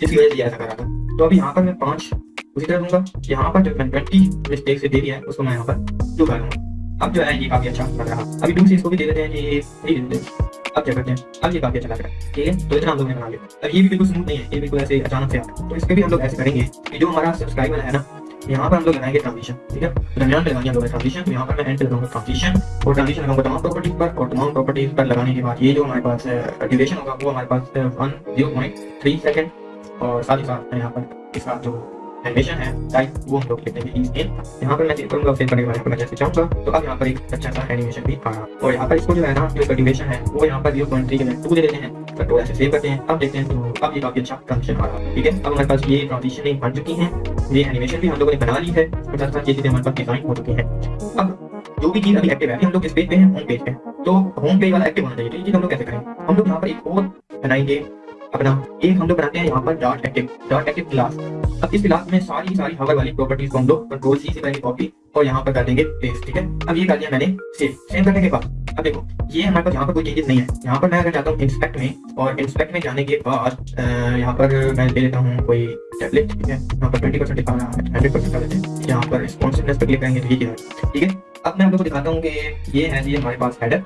کی وجہ سے ایسا تھا تو اب یہاں پر میں پانچ اسی طرح دوں گا یہاں پر جو میں ٹوینٹی مسٹیک سے دے دیا ہے اس کو میں یہاں پر ڈو کر دوں گا اب جو ہے یہ کافی اچھا لگ رہا ابھی ڈو سے اس کو بھی دے دیتے ہیں یہ نہیں دیتے اب کیا کرتے ہیں اب یہ کافی اچھا لگ رہا ہے ٹھیک ہے تو اتنا ہم لوگ نے بنا لیا اب یہ بھی بالکل سموتھ نہیں ہے یہ بالکل ایسے اچانک سے آ تو اس پہ بھی ہم لوگ ایسے کریں گے کہ جو ہمارا سبسکرائبر ہے نا یہاں پر ہم لوگ لگائیں گے ٹرانزیشن ٹھیک ہے درمیان پہ لگائیں گے ٹرانزیشن تو یہاں پر میں اینڈ لگاؤں گا ٹرانزیشن اور ٹرانزیشن لگاؤں گا تمام پراپرٹیز پر اور تمام پراپرٹیز پر لگانے کے بعد یہ جو ہمارے پاس ڈیوریشن ہوگا وہ ہمارے پاس one zero point three second اور ساتھ ہی ساتھ یہاں پر اس کا جو اینیمیشن ہے ٹائم وہ ہم لوگ دیکھیں گے ایز ان یہاں پر میں چیک کروں گا سیو کرنے کے بارے میں جیسے چاہوں گا تو اب یہاں پر ایک اچھا سا اینیمیشن بھی آ رہا اور یہاں پر اس کو جو ہے نا جو کلٹیویشن ہے وہ یہاں پر زیرو پوائنٹ تھری کے میں ٹو دے دیتے ہیں کنٹرول ایسے سیو کرتے ہیں اب دیکھتے ہیں تو اب یہ کافی اچھا ٹرانزیشن آ رہا ٹھیک ہے اب ہمارے پاس یہ ٹرانزیشنیں بن چکی ہیں یہ اینیمیشن بھی ہم لوگوں نے بنا لی ہے اور ساتھ ساتھ یہ چیزیں ہمارے پاس ڈیزائن ہو چکی ہیں اب جو بھی چیز ابھی ایکٹیو ہے ہم لوگ اس پیج پہ ہیں ہوم پیج پہ تو ہوم پیج والا ایکٹیو ہونا چاہیے تو یہ چیز ہم لوگ کیسے کریں ہم لوگ یہاں پر ایک اور بنائیں گے اب نا ہم لوگ بناتے ہیں یہاں پر dot active dot active class اب اس کلاس میں ساری ساری ہاور والی پراپرٹیز کو ہم لوگ کنٹرول سی سے کریں کاپی اور یہاں پر کر دیں گے پیسٹ ٹھیک ہے اب یہ کر دیا میں نے سیو سیو کرنے کے بعد اب دیکھو یہ ہمارے پاس یہاں پر کوئی چینجز نہیں ہے یہاں پر میں اگر جاتا ہوں انسپیکٹ میں اور انسپیکٹ میں جانے کے بعد یہاں پر میں لے لیتا ہوں کوئی ٹیبلٹ ٹھیک ہے یہاں پر ٹوئنٹی پرسینٹ دکھانا ہنڈریڈ پرسینٹ کر دیتے ہیں یہاں پر رسپانسونیس پہ کلک کریں گے تو یہ کیا ہے ٹھیک ہے اب میں آپ لوگ کو دکھاتا ہوں کہ یہ ہے ہمارے پاس ہیڈر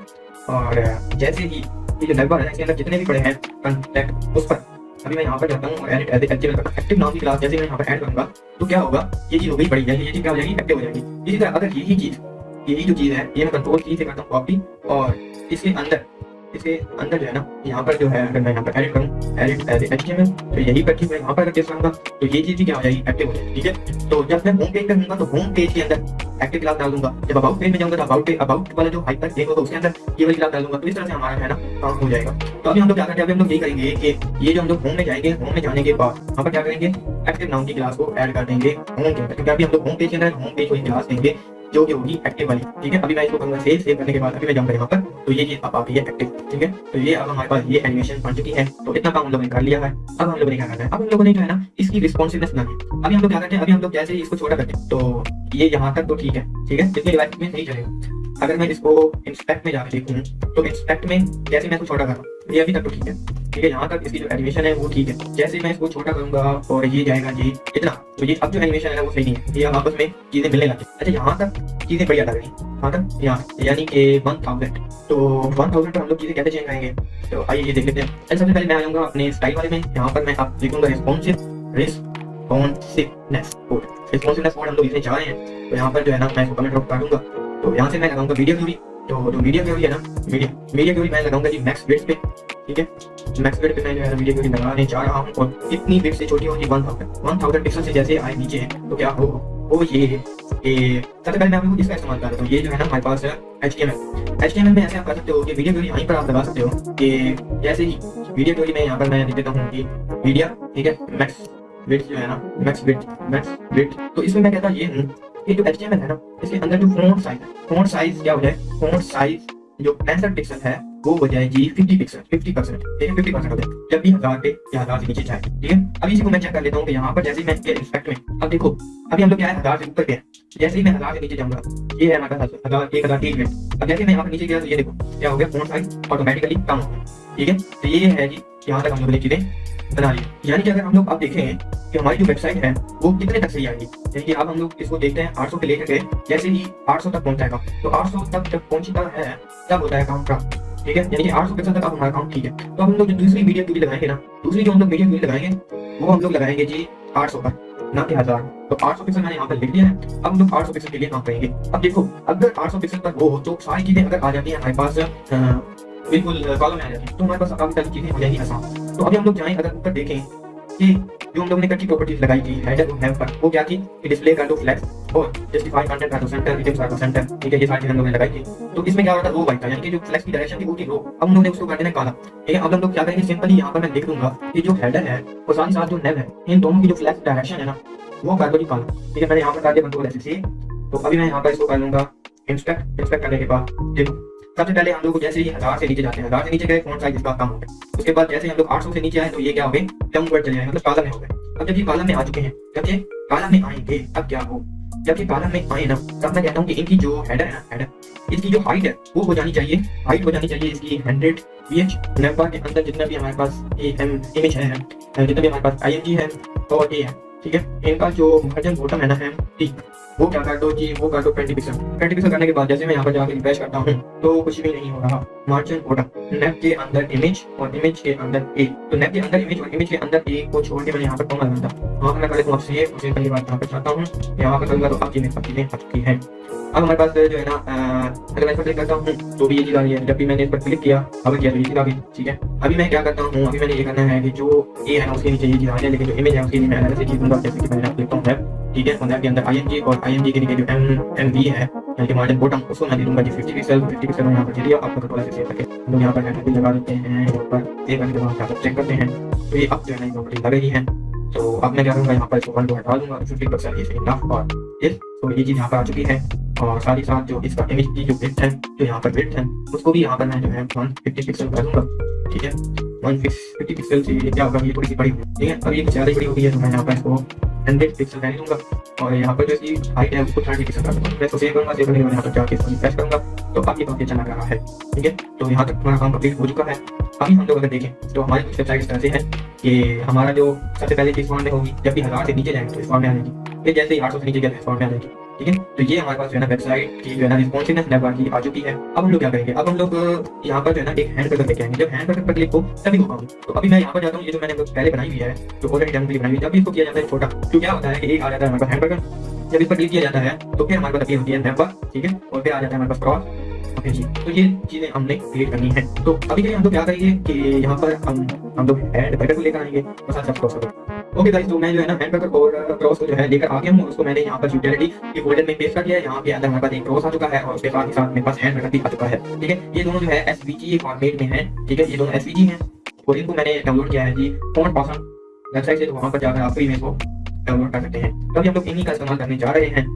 اور جیسے ہی یہ جو ڈبا ہے اندر جتنے بھی پڑے ہیں کنٹیکٹ اس پر ابھی میں یہاں پر جاتا ہوں add as a active active نام کی کلاس جیسے میں یہاں پر ایڈ کروں گا تو کیا ہوگا یہ چیز ہو گئی بڑی جائے یہ چیز کیا ہو جائے گی ایکٹیو ہو جائے گی اسی طرح اگر یہی چیز یہی جو چیز ہے یہ میں کنٹرول کی سے کرتا ہوں کاپی اور اس کے اندر اسے اندر جو ہے نا، یہاں پر جو ہے اگر میں یہاں پر ایڈٹ کروں edit as H T M تو یہی پر کی میں یہاں پر اگر کیس کروں گا، تو یہ چیز کیا ہو جائے گی ایکٹیو ہو جائے گی، ٹھیک ہے؟ تو جب میں ہوم پیج پہ ہوں گا، تو ہوم پیج کے اندر ایکٹیو کلاس ڈال دوں گا۔ جب اباؤٹ پیج میں جاؤں گا، تو اباؤٹ اباؤٹ والا جو ہائپر لنک ہوگا، اس کے اندر یہ والی کلاس ڈال دوں گا۔ تو اس طرح سے ہمارا جو ہے نا کام ہو جائے گا۔ تو ابھی ہم لوگ کیا کریں گے ابھی ہم لوگ یہی کریں گے کہ یہ جو ہم لوگ ہوم میں جائیں گے ہوم میں جانے کے بعد ہم پر کیا کریں گے؟ ایکٹیو ناؤن کی کلاس کو ایڈ کر دیں گے ہم لوگ ہوم پیج کے اندر ہوم پیج کو دیں گے۔ جو کہ ہوگی ایکٹیو والی ٹھیک ہے ابھی میں اس کو کروں گا سیو سیو کرنے کے بعد ابھی میں جاؤں گا یہاں پر تو یہ چیز آپ آپ یہ ایکٹیو ٹھیک ہے تو یہ اب ہمارے پاس یہ ایڈمیشن بن چکی ہے تو اتنا کام ہم لوگوں نے کر لیا ہے اب ہم لوگوں نے کیا کرنا ہے اب ہم لوگوں نے کیا ہے نا اس کی رسپانسونیس بنانی ہے ابھی ہم لوگ کیا کرتے ہیں ابھی ہم لوگ جیسے اس کو چھوٹا کرتے ہیں تو یہ یہاں تک تو ٹھیک ہے ٹھیک ہے جتنی ڈیوائس میں نہیں چلے گا اگر میں اس کو انسپیکٹ میں جا کے دیکھوں تو انسپیکٹ میں جیسے میں اس کو چھوٹا کر رہا ہوں یہ ابھی تک تو ٹھیک ہے کیونکہ جہاں تک اس کی جو اینیمیشن ہے وہ ٹھیک ہے۔ جیسے میں اس کو چھوٹا کروں گا اور یہ جائے گا جی اتنا۔ تو یہ اب جو اینیمیشن ہے وہ صحیح نہیں ہے۔ یہ آپس میں چیزیں ملنے لگی اچھا یہاں تک چیزیں بڑھیا لگ رہی ہیں یہاں تک، یہاں یعنی کہ ون تھاؤزینڈ تو ون تھاؤزینڈ پر ہم لوگ چیزیں کیسے چینج کریں گے؟ تو آئیے یہ دیکھ لیتے ہیں۔ اچھا سب سے پہلے میں آؤں گا اپنے اسٹائل والے میں۔ یہاں پر میں آپ دیکھوں گا responsive responsiveness code responsiveness code ہم لوگ اسے میں چاہ رہے ہیں۔ تو یہاں پر جو ہے نا، میں اس کو کمنٹ ڈراپ کر دوں گا۔ تو یہاں سے میں لگاؤں گا ویڈیو ضروری تو جو میڈیم کیوری ہے نا میڈیم میڈیم کیوری میں لگاؤں گا جی میکس ویٹ پہ ٹھیک ہے میکس ویٹ پہ میں جو ہے میڈیم کیوری لگانے جا رہا ہوں اور اتنی ویٹ سے چھوٹی ہوگی ون تھاؤزینڈ ون پکسل سے جیسے آئے نیچے ہیں تو کیا ہو وہ یہ ہے سب سے پہلے میں آپ کو اس کا استعمال کر دیتا ہوں یہ جو ہے نا ہمارے پاس H T M L H T M L میں ایسے آپ کر سکتے ہو کہ ویڈیو کیوری یہیں پر آپ لگا سکتے ہو کہ جیسے ہی ویڈیو کیوری میں یہاں پر میں لکھ دیتا ہوں کہ میڈیا ٹھیک ہے میکس ویٹ جو ہے نا میکس ویٹ میکس ویٹ تو اس میں میں کہتا یہ ہوں یہ جو ایچ ٹی ایم ایل ہے نا، اس کے اندر جو فونٹ سائز ہے فونٹ سائز کیا ہو جائے؟ فونٹ سائز جو پینسٹھ پکسل ہے، وہ ہو جائے گی ففٹی پکسل ففٹی پرسینٹ یعنی ففٹی پرسینٹ ہو جائے۔ جب بھی ہزار پہ یا ہزار سے نیچے جائے، ٹھیک ہے؟ ابھی اسی کو میں چیک کر لیتا ہوں کہ یہاں پر جیسے میں اس کے ریسپیکٹ میں، اب دیکھو، ابھی ہم لوگ کیا ہے؟ ہزار سے اوپر پہ ہے جیسے ہی میں ہزار سے نیچے جاؤں گا، یہ ہے ہمارا ہزار، ایک ہزار تیس میں۔ اب جیسے میں یہاں پر نیچے گیا تو یہ دیکھو، کیا ہو گیا؟ فونٹ سائز کم ہو گیا، ٹھیک ہے؟ تو یہ ہے جی یہاں تک ہم لوگوں نے چیزیں بنا لی یعنی کہ اگر ہم لوگ آپ دیکھیں کہ ہماری جو ویب سائٹ ہے وہ کتنے تک صحیح آئے گی یعنی کہ اب ہم لوگ اس کو دیکھتے ہیں آٹھ سو پہ لے کر کے جیسے ہی آٹھ سو تک پہنچ جائے گا تو آٹھ سو تک جب پہنچتا ہے تب ہوتا ہے اکاؤنٹ کا ٹھیک ہے یعنی کہ آٹھ سو پیسہ تک اب ہمارا اکاؤنٹ ٹھیک ہے تو ہم لوگ جو دوسری ویڈیو ٹوری لگائیں گے نا دوسری جو ہم لوگ ویڈیو ٹوری لگائیں گے وہ ہم لوگ لگائیں گے جی آٹھ سو پر نہ کہ ہزار تو آٹھ سو پکسل میں نے یہاں پر لکھ دیا ہے اب ہم لوگ آٹھ سو پکسل کے لیے کام کریں گے اب دیکھو اگر آٹھ سو پکسل پر وہ ہو تو ساری چیزیں اگر آ جاتی ہیں ہمارے پاس بالکل فالو میں آ جاتے تو ہمارے پاس کام کر چیزیں ہو جائیں گی آسان تو ابھی ہم لوگ جائیں اگر اوپر دیکھیں کہ جو ہم لوگ نے کٹ کی پراپرٹیز لگائی تھی ہے جب ہم پر وہ کیا تھی کہ ڈسپلے کر دو فلیکس اور جسٹیفائی کنٹینٹ کر دو سینٹر ریجیکٹ کر دو سینٹر ٹھیک ہے یہ ساری چیزیں ہم لوگوں نے لگائی تھی تو اس میں کیا ہوتا رہا رو بائی تھا یعنی کہ جو فلیکس کی ڈائریکشن تھی وہ تھی رو اب انہوں نے اس کو کر دینا کالا ٹھیک ہے اب ہم لوگ کیا کریں گے سمپلی یہاں پر میں لکھ دوں گا کہ جو ہیڈر ہے اور ساتھ ساتھ جو نیب ہے ان دونوں کی جو فلیکس ڈائریکشن ہے نا وہ کر دو جی کالا ٹھیک ہے میں نے یہاں پر کر دیا کنٹرول ایسے سی تو ابھی میں یہاں پر اس کو کر لوں گا انسپیکٹ انسپیکٹ کرنے کے بعد دیکھو سب سے پہلے ہم لوگ جیسے ہی ہزار سے نیچے جاتے ہیں، ہزار سے نیچے گئے، فون سائز اس کا کم ہو گیا۔ اس کے بعد جیسے ہم لوگ آٹھ سو سے نیچے آئے تو یہ کیا ہو گئے؟ ڈاؤن ورڈ چلے آئے۔ مطلب کالم میں ہو گئے۔ اب جب یہ کالم میں آ چکے ہیں، جب یہ کالم میں آئیں گے، اب کیا ہو؟ جب یہ کالم میں آئے نا، تب میں کہتا ہوں کہ ان کی جو ہیڈر ہے نا ہیڈر اس کی جو ہائٹ ہے، وہ ہو جانی چاہیے۔ ہائٹ ہو جانی چاہیے اس کی ہنڈریڈ وی ایچ لیمبا کے اندر جتنا بھی ہمارے پاس امیج ہے، جتنا بھی ہمارے پاس آئی ایم جی ہے اور اے ہے، ٹھیک ہے؟ ان کا جو مرجن بوٹم ہے نا ہے ٹھیک وہ کیا کر دو جی وہ کر دو پینٹیپیسن پینٹیپیسن کرنے کے بعد جیسے میں یہاں پر جا کے ریفریش کرتا ہوں، تو کچھ بھی نہیں ہو رہا۔ مارجن کوٹا نیپ کے اندر امیج اور امیج کے اندر اے تو نیپ کے اندر امیج اور امیج کے اندر اے کو چھوڑ کے میں یہاں پر کم لگا تھا۔ وہاں پر میں کرے تو آپ سے یہ پہلی بار یہاں پر چاہتا ہوں۔ یہاں پر کروں گا تو آپ کی میں پتی نے آ چکی ہے۔ اب ہمارے پاس جو ہے نا اگر میں اس پر کلک کرتا ہوں، تو بھی یہ چیز آ رہی ہے۔ جب بھی میں نے اس پر کلک کیا، اب کیا تو یہ چیز آ گئی۔ ٹھیک ہے۔ ابھی میں کیا کرتا ہوں، ابھی میں نے یہ کرنا ہے کہ جو اے ہے اس کے نیچے یہ چیز آ رہی ہے، لیکن جو امیج ہے، اس کے لیے میں الگ سے چیز دوں گا جیسے کہ میں نے آپ دیکھتا ہوں۔ ٹھیک ہے فنر کے اندر آئی این جی اور آئی این جی کے نیگیٹو ایم ایم وی ہے یعنی کہ مارجن بوٹم اس کو میں دے دوں گا جی ففٹی پکسل ففٹی پکسل میں یہاں پر دے آپ کا کنٹرول سے سیو کر کے ہم لوگ یہاں پر ہینڈل لگا دیتے ہیں یہاں پر ایک گھنٹے بعد یہاں پر چیک کرتے ہیں۔ تو یہ اب جو ہے نا پراپرٹی لگ رہی ہے۔ تو اب میں کیا کروں گا، یہاں پر اس کو ون کو ہٹا دوں گا ففٹی پکسل اس انف اور اس تو یہ چیز یہاں پر آ چکی ہے۔ اور ساتھ ہی ساتھ جو اس کا امیج کی جو وتھ ہے، جو یہاں پر وتھ ہے، اس کو بھی یہاں پر میں جو ہے ون ففٹی پکسل کر دوں گا۔ ٹھیک ہے؟ جو کافی اچھا ہے ٹھیک ہے تو یہاں تک ہمارا ہو چکا ہے ہم لوگ اگر دیکھیں تو ہماری ویب ہے ہمارا جو سب سے پہلے جب بھی ہزار سے نیچے جائیں گے جیسے ہی آٹھ سو سے نیچے گیا ٹھیک ہے؟ تو یہ ہمارے پاس جو ہے نا ویب سائٹ کی جو ہے نا ریسپونسونیس لیب کی آ چکی ہے۔ اب ہم لوگ کیا کریں گے؟ اب ہم لوگ یہاں پر جو ہے نا ایک ہینڈ بٹن پہ کریں گے۔ جب ہینڈ بٹن پر کلک ہو، تبھی ہو پاؤں تو ابھی میں یہاں پر جاتا ہوں، یہ جو میں نے پہلے بنائی ہوئی ہے، جو آلریڈی ڈن ہوئی بنائی ہوئی ہے ابھی اس کو کیا جاتا ہے، چھوٹا۔ تو کیا ہوتا ہے کہ ایک آ جاتا ہے ہمارے پاس ہینڈ بٹن جب اس پر کلک کیا جاتا ہے، تو پھر ہمارے پاس ابھی ہوتی ہے ٹھیک ہے؟ اور پھر آ جاتا ہے ہمارے پاس کراس اوکے جی تو یہ چیزیں ہم نے کریٹ کرنی ہے تو ابھی کے لیے ہم لوگ کیا کریں گے کہ یہاں پر ہم ہم لوگ ہینڈ بیکر کو لے کر آئیں گے مساج سب کراس کرو اوکے گائز تو میں جو ہے نا ہینڈ بیکر اور کراس کو جو ہے لے کر آ گیا ہوں اس کو میں نے یہاں پر یوٹیلیٹی کی فولڈر میں پیش کر دیا ہے یہاں پہ اندر ہمارے پاس ایک کراس آ چکا ہے اور اس کے ساتھ ہی ساتھ میرے پاس ہینڈ بیکر بھی آ چکا ہے ٹھیک ہے یہ دونوں جو ہے ایس وی جی فارمیٹ میں ہیں ٹھیک ہے یہ دونوں ایس وی جی ہیں اور ان کو میں نے ڈاؤن لوڈ کیا ہے جی فون پاسن ویب سائٹ سے تو وہاں پر جا کر ہیں استعمال کرنے جا رہے ہیں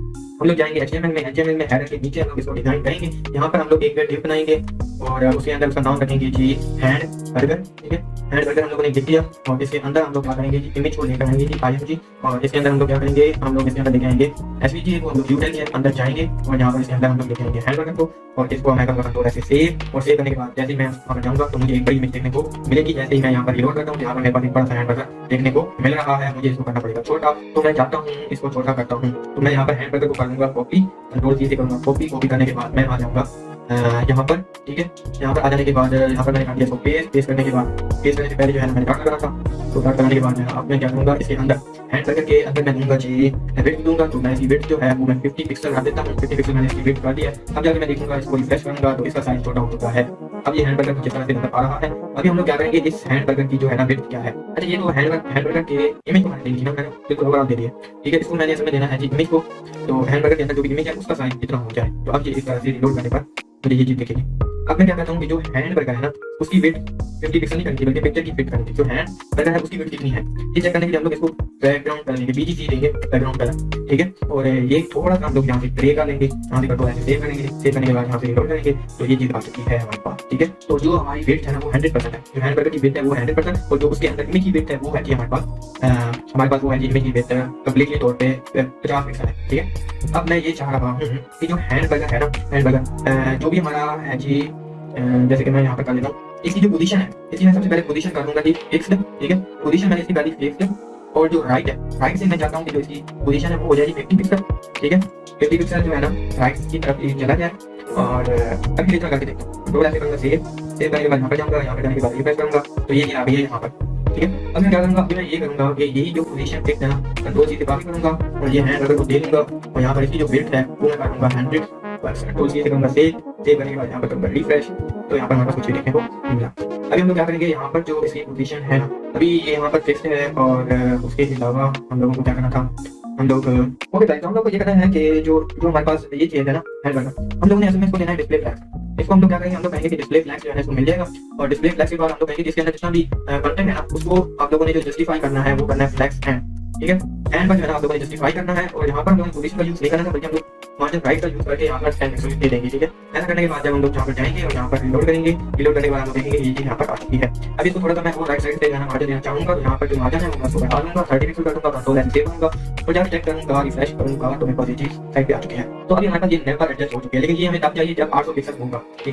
ہم لوگ جائیں گے ایچ ایم ایل میں ایچ ایم ایل میں ہیڈر کے نیچے ہم لوگ اس کو ڈیزائن کریں گے، یہاں پر ہم لوگ ایک ڈیپ بنائیں گے اور اس کے اندر اس کا نام رکھیں گے جی ہینڈ برگر ٹھیک ہے؟ ہینڈ برگر ہم لوگوں نے لکھ دیا اور اس کے اندر ہم لوگ کیا کریں گے جی امیج کو لے کر آئیں گے جی آئی ایم جی اور اس کے اندر ہم لوگ کیا کریں گے ہم لوگ اس کے اندر لے جائیں گے ایس وی جی کو ہم لوگ یو کے اندر جائیں گے اور یہاں پر اس کے اندر ہم لوگ لے کے گے ہینڈ برگر کو اور اس کو میں کروں گا تھوڑا ایسے سیو اور سیو کرنے کے بعد جیسے میں وہاں جاؤں گا تو مجھے ایک بڑی امیج دیکھنے کو ملے گی۔ جیسے ہی میں یہاں پر ریلوڈ کرتا ہوں یہاں پر میرے پاس ایک بڑا سا ہینڈ برگر دیکھنے کو مل رہا ہے۔ مجھے اس کو کرنا پڑے گا، چھوٹا۔ تو میں چاہتا ہوں، اس کو چھوٹا کرتا ہوں۔ تو میں یہاں پر ہینڈ برگر کو لوں گا کاپی کنٹرول سی سے کروں گا کاپی کاپی کرنے کے بعد میں آ جاؤں گا یہاں پر ٹھیک ہے یہاں پر آ جانے کے بعد یہاں پر میں نے کاٹ دیا اس کو پیس پیس کرنے کے بعد پیس کرنے سے پہلے جو ہے میں نے کاٹ لگا تھا تو کاٹ لگانے کے بعد میں اب میں کیا کروں گا اس کے اندر ہینڈ برگر کے اندر میں دوں گا جی ویٹ دوں گا تو میں اس کی ویٹ جو ہے وہ میں ففٹی پکسل کر دیتا ہوں ففٹی پکسل میں نے اس کی ویٹ کر دیا اب جا کے میں دیکھوں گا اس کو ریفریش کروں گا تو اس کا سائز چھوٹا ہو چکا ہے اب یہ ہینڈ برگر کس طرح سے نظر آ رہا ہے۔ ابھی ہم لوگ کیا کریں گے؟ اس ہینڈ برگر کی جو ہے نا ویٹ کیا ہے؟ اچھا یہ تو ہینڈ ہینڈ برگن کی امیج کو میں نے دینی ہے بالکل اوور آل دے دیے ٹھیک ہے، اس کو میں نے اس میں دینا ہے جی امیج کو۔ تو ہینڈ برگن کے اندر جو بھی امیج ہے، اس کا سائن اتنا ہو جائے؟ تو اب یہ اس طرح سے ریلوڈ کرنے پر۔ مجھے یہ چیز اب میں کیا کہتا ہوں کہ جو ہینڈ برگر ہے نا اس کی ویٹ ففٹی پکسل نہیں کرنی بلکہ پکچر کی فٹ کرنی جو ہینڈ برگر ہے اس کی ویٹ کتنی ہے یہ چیک کرنے کے لیے ہم لوگ اس کو بیک گراؤنڈ کر لیں گے بی جی سی دیں گے بیک گراؤنڈ کلر ٹھیک ہے اور یہ تھوڑا سا ہم لوگ یہاں سے گرے کر لیں گے یہاں سے کٹو ایسے سیو کریں گے سیو کرنے کے بعد یہاں سے ریکارڈ کریں گے تو یہ چیز آ چکی ہے ہمارے پاس ٹھیک ہے تو جو ہماری ویٹ ہے نا وہ ہنڈریڈ پرسینٹ ہے جو ہینڈ برگر کی ویٹ ہے وہ ہنڈریڈ پرسینٹ اور جو اس کے اندر امی کی ویٹ ہے وہ ہے جی ہمارے پاس ہمارے پاس وہ ہے جی امی کی ویٹ کمپلیٹلی طور پہ پچاس پکسل ہے ٹھیک ہے اب میں یہ چاہ رہا ہوں کہ جو ہینڈ برگر ہے نا ہینڈ برگر جو بھی ہمارا ہے جی جیسے کہ میں یہاں پر کر لیتا ہوں۔ اس کی جو پوزیشن ہے اس کی میں سب سے پہلے پوزیشن کر دوں گا کہ فکسڈ ٹھیک ہے؟ پوزیشن میں نے اس کی ڈالی فکسڈ اور جو رائٹ ہے رائٹ سے میں چاہتا ہوں کہ جو اس کی پوزیشن ہے وہ ہو جائے گی ففٹی پکسل ٹھیک ہے؟ ففٹی پکسل جو ہے نا رائٹ کی طرف چلا جائے اور ابھی لیٹ کر کے دیکھتا ہوں۔ سیو سیو کرنے کے بعد یہاں پر جاؤں گا، یہاں پر جانے کے بعد ریفریش کروں گا۔ تو یہ یہاں پہ یہاں پر اب میں کیا کروں گا؟ میں یہ کروں گا کہ یہی جو پوزیشن فکس ہے نا دو چیزیں کافی کروں گا اور یہ ہینڈ اگر دے گا اور یہاں پر اس کی جو ہے وہ میں کروں گا ہنڈریڈ پرسینٹ کروں گا سیو سیو کرنے کے بعد یہاں پر کروں گا ریفریش تو یہاں پر ہمارے پاس کچھ بھی دیکھنے کو ملا ابھی ہم لوگ کیا کریں گے یہاں پر جو اس کی پوزیشن ہے نا ابھی یہ یہاں پر فکس ہے اور اس کے علاوہ ہم لوگوں کو کیا کرنا تھا ہم لوگ اوکے گائز ہم لوگ کو یہ کرنا ہے کہ جو جو ہمارے پاس یہ چیز ہے نا ہیڈ بٹن ہم لوگوں نے اس میں اس کو لینا ہے ڈسپلے فلیکس اس کو ہم لوگ کیا کریں گے ہم لوگ کہیں گے کہ ڈسپلے فلیکس جو ہے اس کو مل جائے گا اور ڈسپلے فلیکس کے بعد ہم لوگ کہیں گے اس کے اندر جتنا بھی کنٹینٹ ہے نا اس کو آپ لوگوں نے جو جسٹیفائی کرنا ہے وہ کرنا ہے فلیکس اینڈ ٹھیک ہے اینڈ پر جو ہے نا آپ لوگوں نے اور ہمارے رائٹ کا یوز کر کے یہاں پر اسکین ایکسپریس دے دیں گے ٹھیک ہے ایسا کرنے کے بعد جب ہم لوگ یہاں پر جائیں گے اور یہاں پر ریلوڈ کریں گے ریلوڈ کرنے کے بعد ہم دیکھیں گے یہ چیز یہاں پر آ چکی ہے ابھی تو تھوڑا سا میں وہ رائٹ سائڈ سے جانا مارجن دینا چاہوں گا تو یہاں پر جو مارجن ہے میں اس کو ہٹا لوں گا سرٹیفکیٹ کروں گا کنٹرول اینڈ سیو کروں گا اور جب چیک کروں گا ریفریش کروں گا تو میرے پاس یہ چیز سائڈ پہ آ چکی ہے تو ابھی ہمارے پاس یہ نیمبر ایڈجسٹ ہو چکی ہے لیکن یہ ہمیں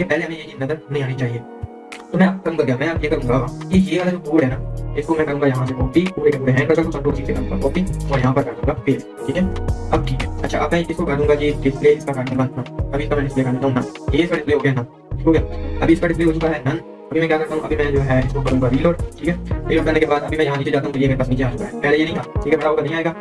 پہلے ہمیں یہ چیز نظر نہیں آنی چاہیے تو میں کروں گا کیا میں آپ یہ کروں گا کہ یہ والا جو کوڈ ہے نا اس کو میں کروں گا یہاں سے کاپی کوڈ ایک ہینڈ کر سکتا ہوں دو چیزیں کروں گا کاپی اور یہاں پر کر دوں گا پیسٹ ٹھیک ہے اب ٹھیک ہے اچھا اب میں اس کو کر دوں گا کہ ڈسپلے اس کا کر دوں گا ابھی اس کا میں ڈسپلے کر دیتا ہوں نا یہ اس کا ڈسپلے ہو گیا نا ہو گیا ابھی اس کا ڈسپلے ہو چکا ہے نن ابھی میں کیا کرتا ہوں ابھی میں جو ہے اس کو کروں گا ریلوڈ ٹھیک ہے ریلوڈ کرنے کے بعد ابھی میں یہاں نیچے جاتا ہوں تو یہ میرے پاس نیچے آ چکا ہے پہلے یہ نہیں تھا ٹھیک ہے بڑا ہوگا نہیں آئے گا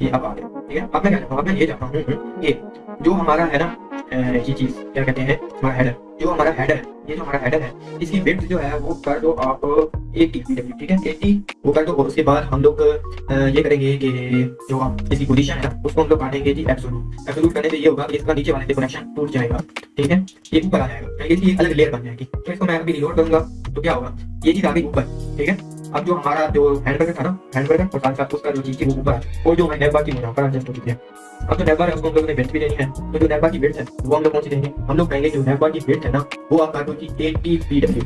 یہ اب آ گیا ٹھیک ہے اب میں کیا کرتا ہوں اب میں یہ چاہتا ہوں یہ جو ہمارا ہے نا یہ چیز کیا کہتے ہیں ہمارا ہیڈر جو ہمارا ہیڈر ہے یہ جو ہمارا ہیڈر ہے اس کی ویٹ جو ہے وہ کر دو آپ ایٹی ٹھیک ہے ایٹی وہ کر دو اور اس کے بعد ہم لوگ یہ کریں گے کہ جو اس کی پوزیشن ہے اس کو ہم لوگ کاٹیں گے جی ایبسولوٹ ایبسولوٹ کرنے سے یہ ہوگا کہ اس کا نیچے والے سے کنیکشن ٹوٹ جائے گا ٹھیک ہے یہ اوپر آ جائے گا اس کی الگ لیئر بن جائے گی تو اس کو میں ابھی ریلوڈ کروں گا تو کیا ہوگا یہ چیز آ گئی اوپر ٹھیک ہے اب جو ہمارا جو ہینڈ بیگن تھا نا ہینڈ بیگن اور ساتھ ساتھ اس کا جو چیز تھی وہ اوپر ہے اور جو میں نیبا کی منافع جن کو دیتے ہیں اب جو نیبا ہے اس کو ہم لوگوں نے ویٹ بھی دینی ہے تو جو نیبا کی ویٹ ہے وہ ہم لوگ کون سی دیں گے ہم لوگ کہیں گے جو نیبا کی ویٹ ہے نا وہ آپ کاٹو کی ایٹی بی ڈبلو